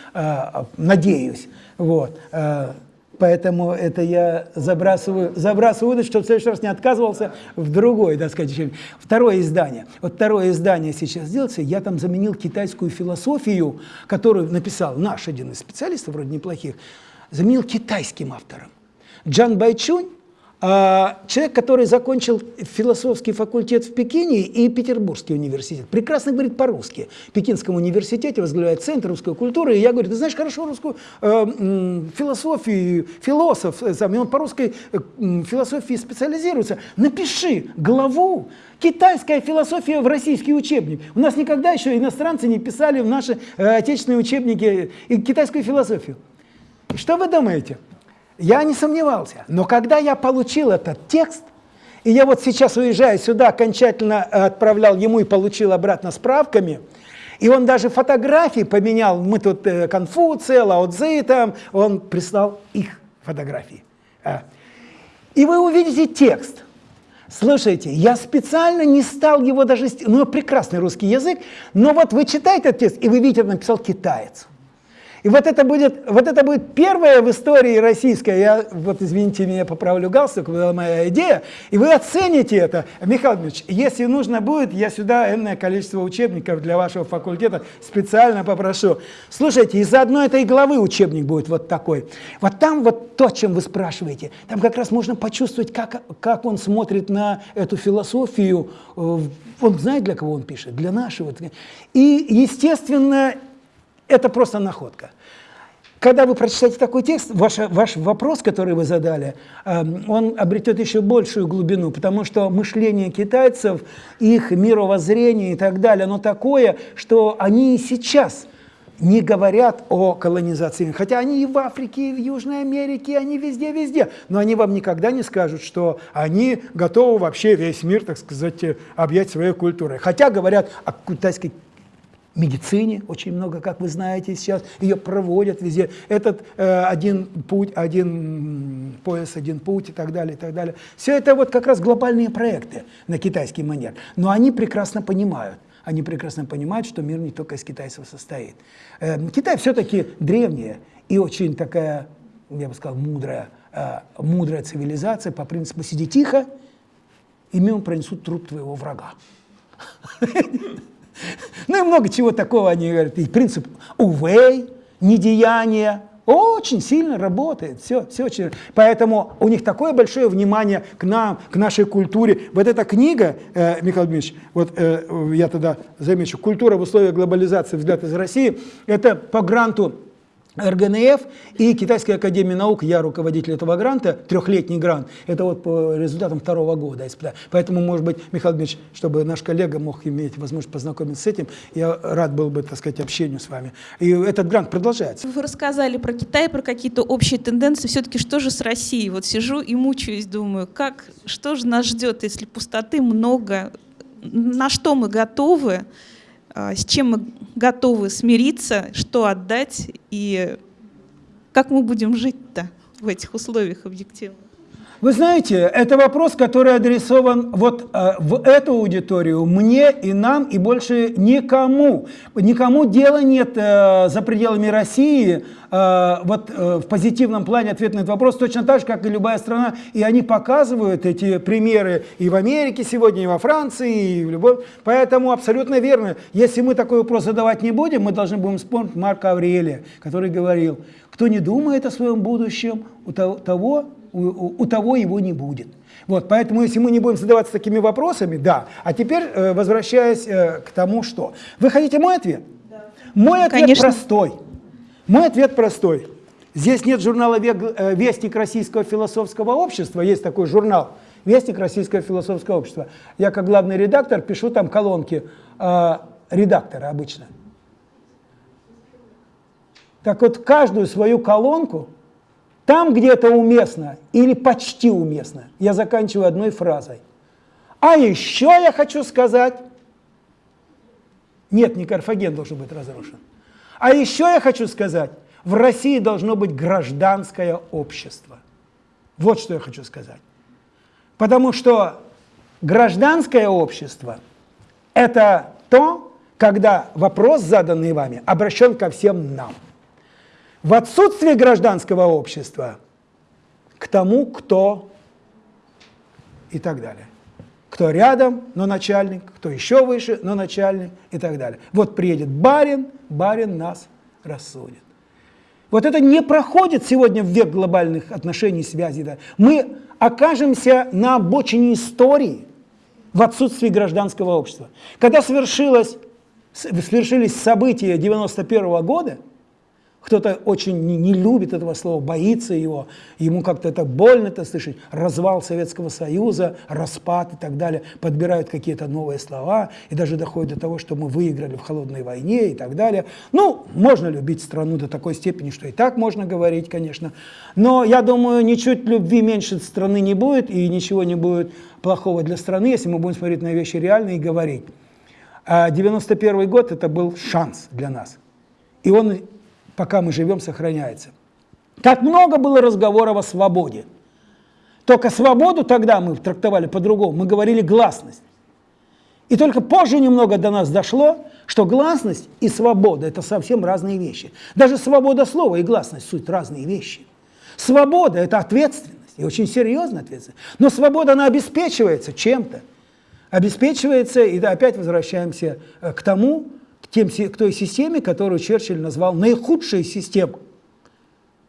S1: надеюсь. Вот. Поэтому это я забрасываю, забрасываю удочку, чтобы в следующий раз не отказывался в другой, так сказать, чем Второе издание. Вот второе издание сейчас делается, я там заменил китайскую философию, которую написал наш один из специалистов, вроде неплохих, заменил китайским автором. Джан Байчунь человек, который закончил философский факультет в Пекине и Петербургский университет, прекрасно говорит по-русски. В Пекинском университете возглавляет Центр русской культуры, и я говорю, ты знаешь хорошо русскую э, философию, философ, э, сам, он по русской э, философии специализируется. Напиши главу Китайская философия в российский учебник. У нас никогда еще иностранцы не писали в наши э, отечественные учебники китайскую философию. Что вы думаете? Я не сомневался. Но когда я получил этот текст, и я вот сейчас уезжаю сюда, окончательно отправлял ему и получил обратно справками, и он даже фотографии поменял, мы тут э, Конфуция, Лао Цзи там, он прислал их фотографии. А. И вы увидите текст. Слушайте, я специально не стал его даже... Ну, прекрасный русский язык, но вот вы читаете этот текст, и вы видите, написал китаец. И вот это будет, вот это будет первая в истории российская, я вот извините меня, поправлю галстук, была моя идея, и вы оцените это. Михаил Дмитриевич, если нужно будет, я сюда энное количество учебников для вашего факультета специально попрошу. Слушайте, из одной этой главы учебник будет вот такой. Вот там вот то, чем вы спрашиваете, там как раз можно почувствовать, как, как он смотрит на эту философию, э, он знает, для кого он пишет, для нашего. И, естественно, это просто находка. Когда вы прочитаете такой текст, ваш, ваш вопрос, который вы задали, эм, он обретет еще большую глубину, потому что мышление китайцев, их мировоззрение и так далее, оно такое, что они и сейчас не говорят о колонизации. Хотя они и в Африке, и в Южной Америке, они везде-везде. Но они вам никогда не скажут, что они готовы вообще весь мир, так сказать, объять своей культурой. Хотя говорят о китайской медицине очень много, как вы знаете сейчас, ее проводят везде. Этот э, один путь, один пояс, один путь и так далее, и так далее. Все это вот как раз глобальные проекты на китайский манер. Но они прекрасно понимают, они прекрасно понимают, что мир не только из китайцев состоит. Э, Китай все-таки древняя и очень такая, я бы сказал, мудрая, э, мудрая цивилизация по принципу «сиди тихо, и мимо пронесут труп твоего врага». Ну и много чего такого они говорят. И принцип увей, недеяния, очень сильно работает, все, все очень. Поэтому у них такое большое внимание к нам, к нашей культуре. Вот эта книга, э, Михаил Дмитриевич, вот э, я тогда замечу, «Культура в условиях глобализации. Взгляд из России», это по гранту РГНФ и Китайская академия наук, я руководитель этого гранта, трехлетний грант, это вот по результатам второго года испытания. Поэтому, может быть, Михаил Дмитриевич, чтобы наш коллега мог иметь возможность познакомиться с этим, я рад был бы, так сказать, общению с вами. И этот грант продолжается.
S4: Вы рассказали про Китай, про какие-то общие тенденции. Все-таки что же с Россией? Вот сижу и мучаюсь, думаю, как, что же нас ждет, если пустоты много, на что мы готовы? А, с чем мы готовы смириться, что отдать и как мы будем жить-то в этих условиях объективно.
S1: Вы знаете, это вопрос, который адресован вот э, в эту аудиторию, мне и нам, и больше никому. Никому дела нет э, за пределами России, э, вот э, в позитивном плане ответ на этот вопрос, точно так же, как и любая страна. И они показывают эти примеры и в Америке сегодня, и во Франции, и в любой... Поэтому абсолютно верно. Если мы такой вопрос задавать не будем, мы должны будем вспомнить Марка Аврелия, который говорил, кто не думает о своем будущем, у того у, у того его не будет. Вот, поэтому если мы не будем задаваться такими вопросами, да. А теперь, э, возвращаясь э, к тому, что... Вы хотите мой ответ? Да. Мой ответ Конечно. простой. Мой ответ простой. Здесь нет журнала э, «Вестник Российского философского общества», есть такой журнал «Вестник Российского философского общества». Я как главный редактор пишу там колонки э, редактора обычно. Так вот, каждую свою колонку там, где это уместно или почти уместно, я заканчиваю одной фразой. А еще я хочу сказать, нет, не Карфаген должен быть разрушен. А еще я хочу сказать, в России должно быть гражданское общество. Вот что я хочу сказать. Потому что гражданское общество – это то, когда вопрос, заданный вами, обращен ко всем нам в отсутствие гражданского общества к тому, кто и так далее. Кто рядом, но начальник, кто еще выше, но начальник и так далее. Вот приедет барин, барин нас рассудит. Вот это не проходит сегодня в век глобальных отношений, связей. Да. Мы окажемся на обочине истории в отсутствии гражданского общества. Когда свершилось, свершились события 91 -го года, кто-то очень не, не любит этого слова, боится его, ему как-то это больно это слышать. Развал Советского Союза, распад и так далее. Подбирают какие-то новые слова и даже доходит до того, что мы выиграли в холодной войне и так далее. Ну, можно любить страну до такой степени, что и так можно говорить, конечно. Но я думаю, ничуть любви меньше страны не будет и ничего не будет плохого для страны, если мы будем смотреть на вещи реально и говорить. А 91 год это был шанс для нас. И он пока мы живем, сохраняется. Как много было разговоров о свободе. Только свободу тогда мы трактовали по-другому, мы говорили гласность. И только позже немного до нас дошло, что гласность и свобода – это совсем разные вещи. Даже свобода слова и гласность – суть разные вещи. Свобода – это ответственность, и очень серьезная ответственность. Но свобода, она обеспечивается чем-то. Обеспечивается, и опять возвращаемся э, к тому, тем, к той системе, которую Черчилль назвал наихудшей системой,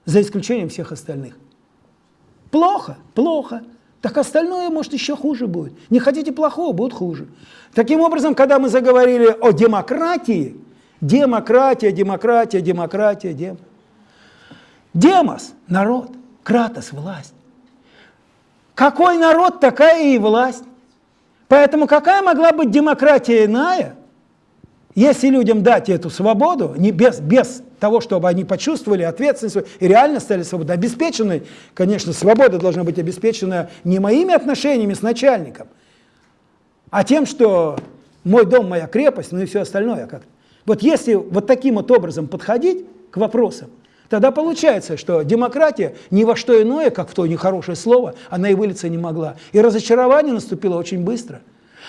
S1: за исключением всех остальных. Плохо, плохо. Так остальное, может, еще хуже будет. Не хотите плохого, будет хуже. Таким образом, когда мы заговорили о демократии, демократия, демократия, демократия, дем. Демос – народ, кратос – власть. Какой народ, такая и власть. Поэтому какая могла быть демократия иная – если людям дать эту свободу, не без, без того, чтобы они почувствовали ответственность и реально стали свободны, обеспечены, конечно, свобода должна быть обеспечена не моими отношениями с начальником, а тем, что мой дом, моя крепость, ну и все остальное. Как вот если вот таким вот образом подходить к вопросам, тогда получается, что демократия ни во что иное, как в то нехорошее слово, она и вылиться не могла. И разочарование наступило очень быстро.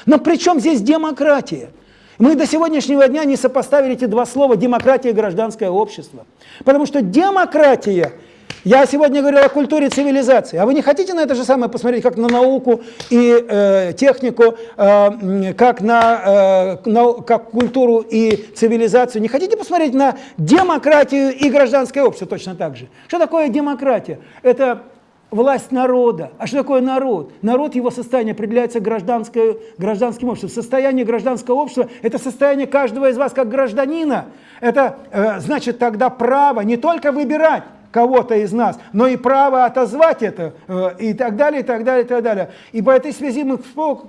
S1: Но при чем здесь демократия? Мы до сегодняшнего дня не сопоставили эти два слова «демократия» и «гражданское общество». Потому что демократия, я сегодня говорил о культуре цивилизации, а вы не хотите на это же самое посмотреть, как на науку и э, технику, э, как на, э, на как культуру и цивилизацию? Не хотите посмотреть на демократию и гражданское общество точно так же? Что такое демократия? Это власть народа. А что такое народ? Народ, его состояние определяется гражданским обществом. Состояние гражданского общества – это состояние каждого из вас как гражданина. Это э, значит тогда право не только выбирать кого-то из нас, но и право отозвать это, э, и так далее, и так далее, и так далее. И по этой связи мы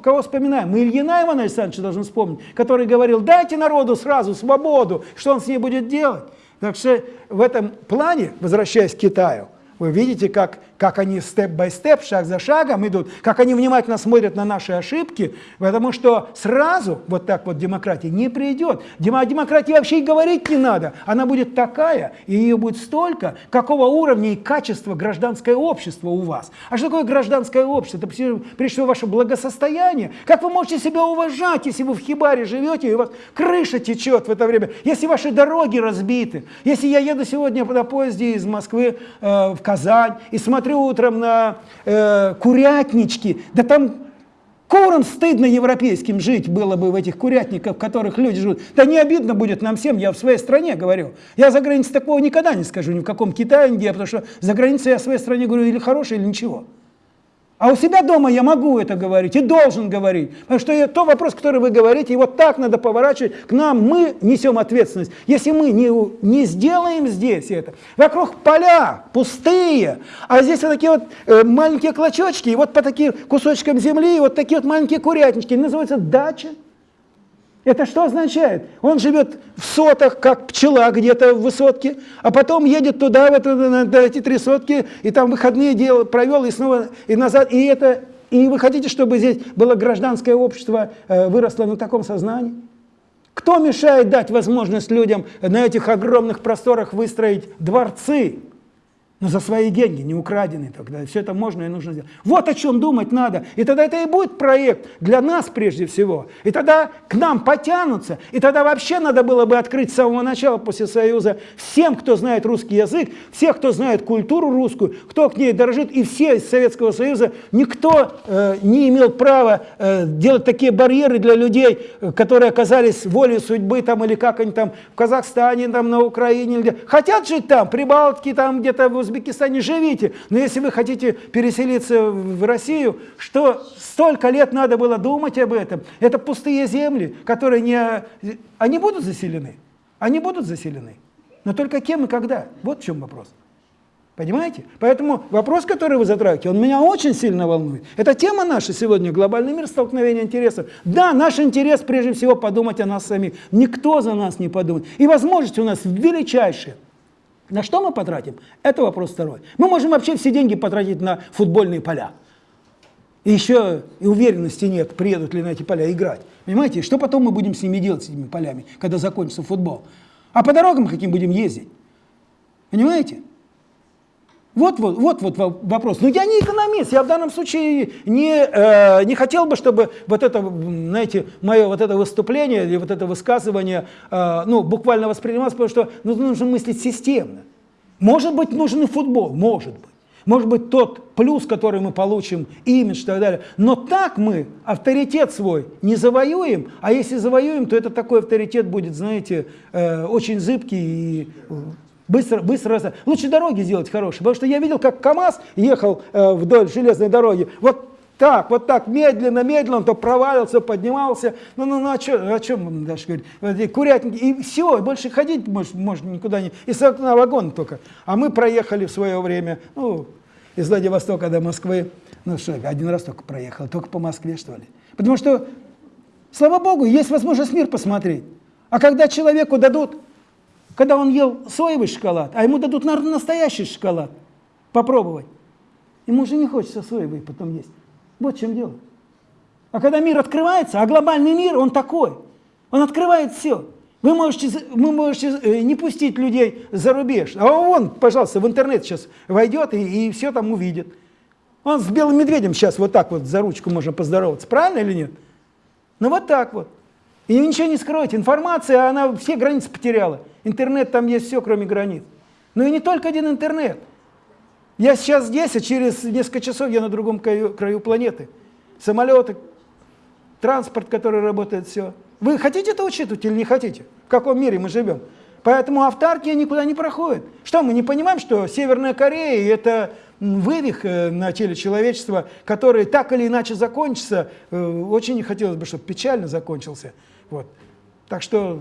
S1: кого вспоминаем? Мы Ильина Ивана Александровича должны вспомнить, который говорил, дайте народу сразу свободу, что он с ней будет делать. Так что в этом плане, возвращаясь к Китаю, вы видите, как, как они степ-бай-степ, шаг за шагом идут, как они внимательно смотрят на наши ошибки, потому что сразу вот так вот демократия не придет. О демократии вообще и говорить не надо. Она будет такая, и ее будет столько, какого уровня и качества гражданское общество у вас. А что такое гражданское общество? Это прежде всего ваше благосостояние. Как вы можете себя уважать, если вы в хибаре живете, и у вас крыша течет в это время, если ваши дороги разбиты, если я еду сегодня на поезде из Москвы э, в Казань и смотрю утром на э, курятнички, да там курам стыдно европейским жить было бы в этих курятниках, в которых люди живут. Да не обидно будет нам всем, я в своей стране говорю. Я за границей такого никогда не скажу, ни в каком Китае, нигде, потому что за границей я в своей стране говорю или хорошее, или ничего. А у себя дома я могу это говорить и должен говорить. Потому что то вопрос, который вы говорите, его так надо поворачивать к нам. Мы несем ответственность. Если мы не, не сделаем здесь это, вокруг поля пустые, а здесь вот такие вот э, маленькие клочочки, и вот по таким кусочкам земли, и вот такие вот маленькие курятнички, называется дача. Это что означает? Он живет в сотах, как пчела где-то в высотке, а потом едет туда, в это, на, на эти три сотки, и там выходные дел, провел, и снова, и назад. И, это, и вы хотите, чтобы здесь было гражданское общество, э, выросло на таком сознании? Кто мешает дать возможность людям на этих огромных просторах выстроить дворцы? Но за свои деньги, не украденные тогда. Все это можно и нужно сделать. Вот о чем думать надо. И тогда это и будет проект для нас прежде всего. И тогда к нам потянутся. И тогда вообще надо было бы открыть с самого начала после Союза всем, кто знает русский язык, всех, кто знает культуру русскую, кто к ней дорожит, и все из Советского Союза. Никто э, не имел права э, делать такие барьеры для людей, э, которые оказались волей судьбы там или как они там в Казахстане, там на Украине. Хотят жить там, Прибалтики, там где-то в Узбекистане живите, но если вы хотите переселиться в Россию, что столько лет надо было думать об этом, это пустые земли, которые не... Они будут заселены, они будут заселены, но только кем и когда, вот в чем вопрос. Понимаете? Поэтому вопрос, который вы затрагиваете, он меня очень сильно волнует. Это тема наша сегодня, глобальный мир, столкновение интересов. Да, наш интерес прежде всего подумать о нас самих. Никто за нас не подумает. И возможности у нас величайшие. На что мы потратим? Это вопрос второй. Мы можем вообще все деньги потратить на футбольные поля. И еще и уверенности нет, приедут ли на эти поля играть. Понимаете, что потом мы будем с ними делать, с этими полями, когда закончится футбол? А по дорогам каким будем ездить? Понимаете? Вот, вот, вот, вот вопрос. Но я не экономист, я в данном случае не, э, не хотел бы, чтобы вот это, знаете, мое вот это выступление или вот это высказывание э, ну, буквально воспринималось, потому что ну, нужно мыслить системно. Может быть, нужен и футбол, может быть. Может быть, тот плюс, который мы получим, имидж и так далее. Но так мы авторитет свой не завоюем, а если завоюем, то это такой авторитет будет, знаете, э, очень зыбкий и Быстро, быстро, лучше дороги сделать хорошие, потому что я видел, как КАМАЗ ехал э, вдоль железной дороги, вот так, вот так, медленно, медленно, он то провалился, поднимался, ну, ну, ну а что, о чем даже говорить, вот, курятники, и все, больше ходить можно, можно никуда не, и на вагон только. А мы проехали в свое время, ну, из Владивостока до Москвы, ну что, один раз только проехал, только по Москве, что ли. Потому что, слава Богу, есть возможность мир посмотреть. А когда человеку дадут когда он ел соевый шоколад, а ему дадут настоящий шоколад попробовать, ему уже не хочется соевый потом есть. Вот в чем дело. А когда мир открывается, а глобальный мир, он такой, он открывает все. Вы можете, вы можете э, не пустить людей за рубеж, а он, пожалуйста, в интернет сейчас войдет и, и все там увидит. Он с белым медведем сейчас вот так вот за ручку можно поздороваться, правильно или нет? Ну вот так вот. И ничего не скроете, информация, она все границы потеряла. Интернет там есть все, кроме границ. Но и не только один интернет. Я сейчас здесь, а через несколько часов я на другом краю, краю планеты. Самолеты, транспорт, который работает, все. Вы хотите это учитывать или не хотите? В каком мире мы живем? Поэтому автаркия никуда не проходит. Что, мы не понимаем, что Северная Корея – это вывих э, на теле человечества, который так или иначе закончится. Э, очень не хотелось бы, чтобы печально закончился. Вот. Так что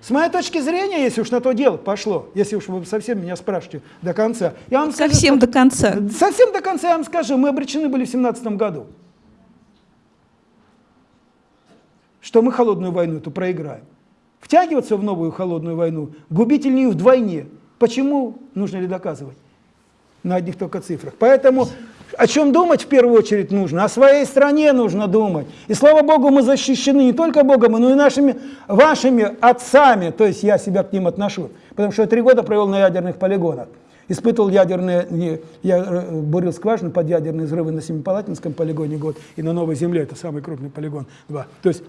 S1: с моей точки зрения, если уж на то дело пошло, если уж вы совсем меня спрашиваете до конца, я вам
S4: совсем
S1: скажу,
S4: до конца.
S1: Совсем до конца я вам скажу, мы обречены были в 17 году, что мы холодную войну эту проиграем. Втягиваться в новую холодную войну губительнее вдвойне. Почему? Нужно ли доказывать? На одних только цифрах. Поэтому о чем думать в первую очередь нужно? О своей стране нужно думать. И слава Богу, мы защищены не только Богом, но и нашими, вашими отцами. То есть я себя к ним отношу. Потому что я три года провел на ядерных полигонах. Испытывал ядерные, я э, бурил скважины под ядерные взрывы на Семипалатинском полигоне год и на Новой Земле, это самый крупный полигон, два. То есть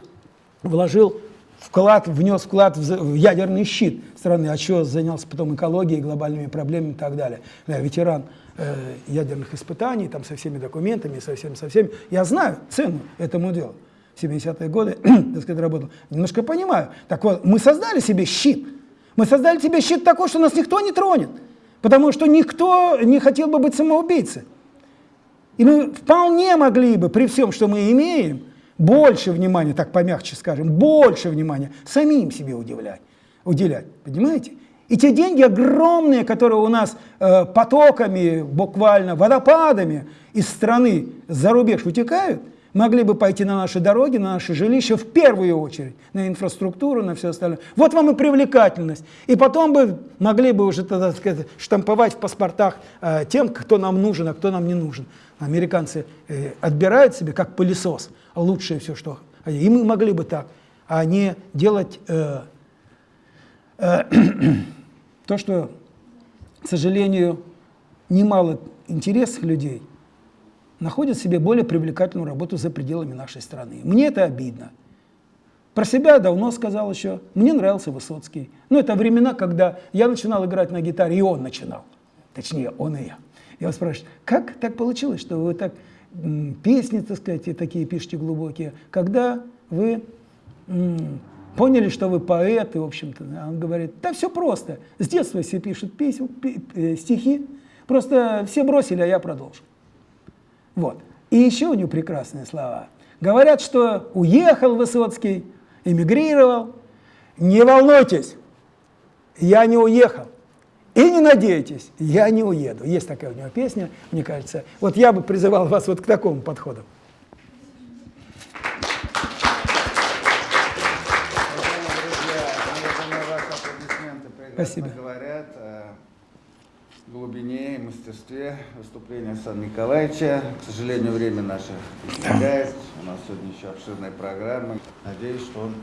S1: вложил вклад, внес вклад в ядерный щит страны, а что занялся потом экологией, глобальными проблемами и так далее. Я ветеран э, ядерных испытаний, там со всеми документами, со всем, со всеми. Я знаю цену этому делу. В 70-е годы, так сказать, работал. Немножко понимаю. Так вот, мы создали себе щит. Мы создали себе щит такой, что нас никто не тронет. Потому что никто не хотел бы быть самоубийцей. И мы вполне могли бы, при всем, что мы имеем, больше внимания, так помягче скажем, больше внимания самим себе удивлять, уделять. Понимаете? И те деньги огромные, которые у нас э, потоками, буквально водопадами из страны за рубеж утекают, могли бы пойти на наши дороги, на наши жилища в первую очередь, на инфраструктуру, на все остальное. Вот вам и привлекательность. И потом бы могли бы уже, так сказать, штамповать в паспортах э, тем, кто нам нужен, а кто нам не нужен. Американцы э, отбирают себе, как пылесос, лучшее все, что... И мы могли бы так, а не делать... Э, э, то, что, к сожалению, немало интересных людей находят себе более привлекательную работу за пределами нашей страны. Мне это обидно. Про себя давно сказал еще. Мне нравился Высоцкий. Но это времена, когда я начинал играть на гитаре, и он начинал. Точнее, он и я. Я вас спрашиваю, как так получилось, что вы так песни, так сказать, такие пишете глубокие, когда вы поняли, что вы поэт, и, в общем-то, он говорит, да все просто, с детства все пишут песни, э, стихи, просто все бросили, а я продолжу. Вот. И еще у него прекрасные слова. Говорят, что уехал Высоцкий, эмигрировал. Не волнуйтесь, я не уехал. И не надейтесь, я не уеду. Есть такая у него песня, мне кажется. Вот я бы призывал вас вот к такому подходу.
S5: Спасибо. говорят глубине и мастерстве выступления Александра Николаевича. К сожалению, время наше истекает. У нас сегодня еще обширная программа. Надеюсь, что он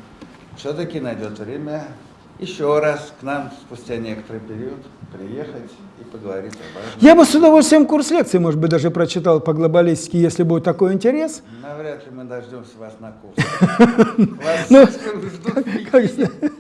S5: все-таки найдет время еще раз к нам спустя некоторый период приехать и поговорить об этом.
S1: Я бы с удовольствием курс лекции, может быть, даже прочитал по глобалистике, если будет такой интерес.
S5: Навряд ли мы дождемся вас на курс.
S1: Ну,
S5: Вас ждут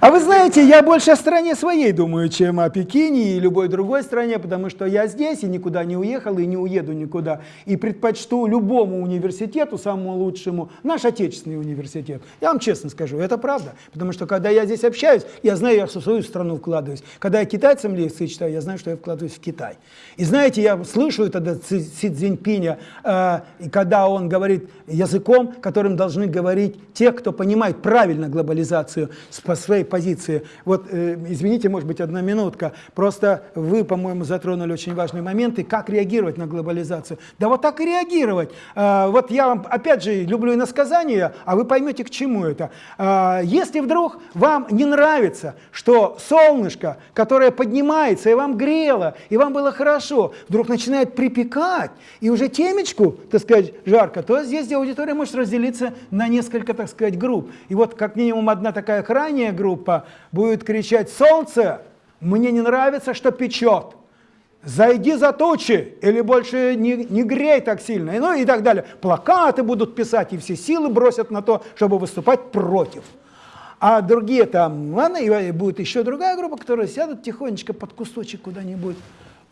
S1: А вы знаете, я больше о стране своей думаю, чем о Пекине и любой другой стране, потому что я здесь и никуда не уехал, и не уеду никуда. И предпочту любому университету, самому лучшему, наш отечественный университет. Я вам честно скажу, это правда. Потому что когда я здесь общаюсь, я знаю, я в свою страну вкладываюсь. Когда я китайцам лекции читаю, я знаю, что я вкладываюсь в Китай. И знаете, я слышу тогда Си Цзиньпиня, э, когда он говорит языком, которым должны говорить те, кто понимает правильно глобализацию с своей позиции. Вот, э, извините, может быть, одна минутка. Просто вы, по-моему, затронули очень важные моменты, как реагировать на глобализацию. Да вот так и реагировать. Э, вот я вам, опять же, люблю иносказания, а вы поймете, к чему это. Э, если вдруг вам не нравится, что солнышко, которое поднимается, и вам грело, и вам было хорошо, вдруг начинает припекать, и уже темечку, так сказать, жарко, то здесь аудитория может разделиться на несколько, так сказать, групп. И вот как минимум одна такая крайняя группа будет кричать «Солнце, мне не нравится, что печет» зайди за тучи, или больше не, не грей так сильно, и, ну и так далее. Плакаты будут писать, и все силы бросят на то, чтобы выступать против. А другие там, ладно, и будет еще другая группа, которая сядут тихонечко под кусочек куда-нибудь,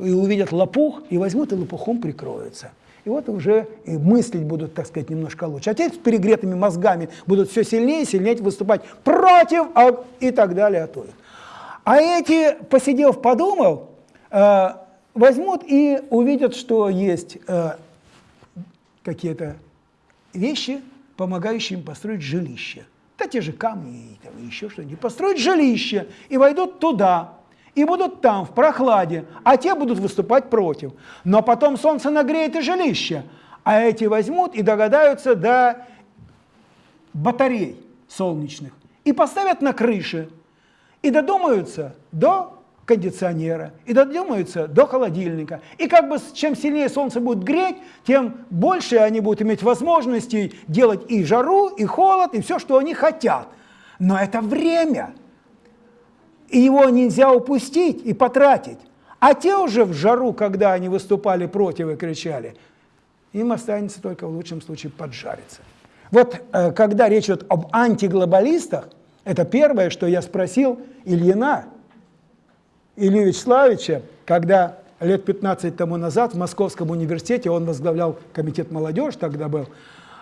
S1: и увидят лопух, и возьмут и лопухом прикроются. И вот уже и мыслить будут, так сказать, немножко лучше. А те с перегретыми мозгами будут все сильнее и сильнее выступать против а, и так далее. А, то. а эти, посидев, подумал, э, возьмут и увидят, что есть э, какие-то вещи, помогающие им построить жилище. Да те же камни и еще что-нибудь. Построить жилище и войдут туда, и будут там, в прохладе, а те будут выступать против. Но потом солнце нагреет и жилище, а эти возьмут и догадаются до батарей солнечных и поставят на крыше, и додумаются до кондиционера, и додумаются до холодильника. И как бы чем сильнее солнце будет греть, тем больше они будут иметь возможностей делать и жару, и холод, и все, что они хотят. Но это время – и его нельзя упустить и потратить. А те уже в жару, когда они выступали против и кричали, им останется только в лучшем случае поджариться. Вот э, когда речь идет об антиглобалистах, это первое, что я спросил Ильина, Илью Вячеславовича, когда лет 15 тому назад в Московском университете, он возглавлял комитет молодежи тогда был,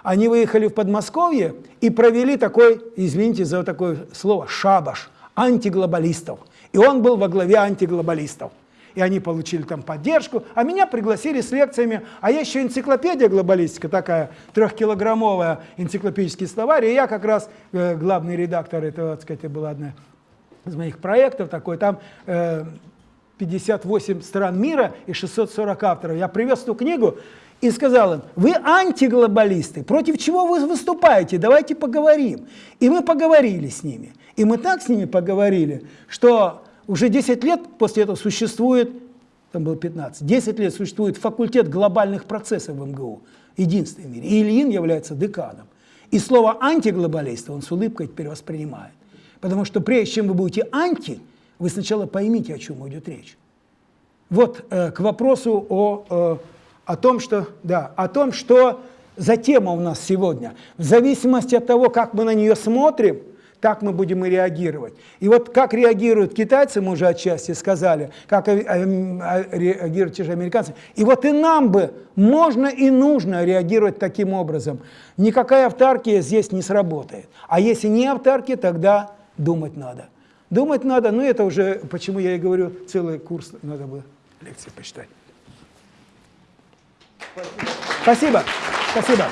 S1: они выехали в Подмосковье и провели такой, извините за такое слово, шабаш – антиглобалистов. И он был во главе антиглобалистов. И они получили там поддержку, а меня пригласили с лекциями. А есть еще энциклопедия глобалистика, такая трехкилограммовая энциклопедический словарь. И я как раз э, главный редактор этого, так сказать, была одна из моих проектов такой. Там э, 58 стран мира и 640 авторов. Я привез эту книгу и сказал им, вы антиглобалисты, против чего вы выступаете, давайте поговорим. И мы поговорили с ними. И мы так с ними поговорили, что уже 10 лет после этого существует, там было 15, 10 лет существует факультет глобальных процессов в МГУ, единственный в мире. И Ильин является деканом. И слово антиглобалист он с улыбкой теперь воспринимает. Потому что прежде чем вы будете анти, вы сначала поймите, о чем идет речь. вот э, к вопросу о, э, о том, что, да, о том, что за тема у нас сегодня. В зависимости от того, как мы на нее смотрим, так мы будем и реагировать. И вот как реагируют китайцы, мы уже отчасти сказали, как а- а- реагируют те же американцы. И вот и нам бы можно и нужно реагировать таким образом. Никакая автаркия здесь не сработает. А если не автаркия, тогда думать надо. Думать надо, ну это уже, почему я и говорю, целый курс надо бы лекции почитать. Спасибо. Спасибо.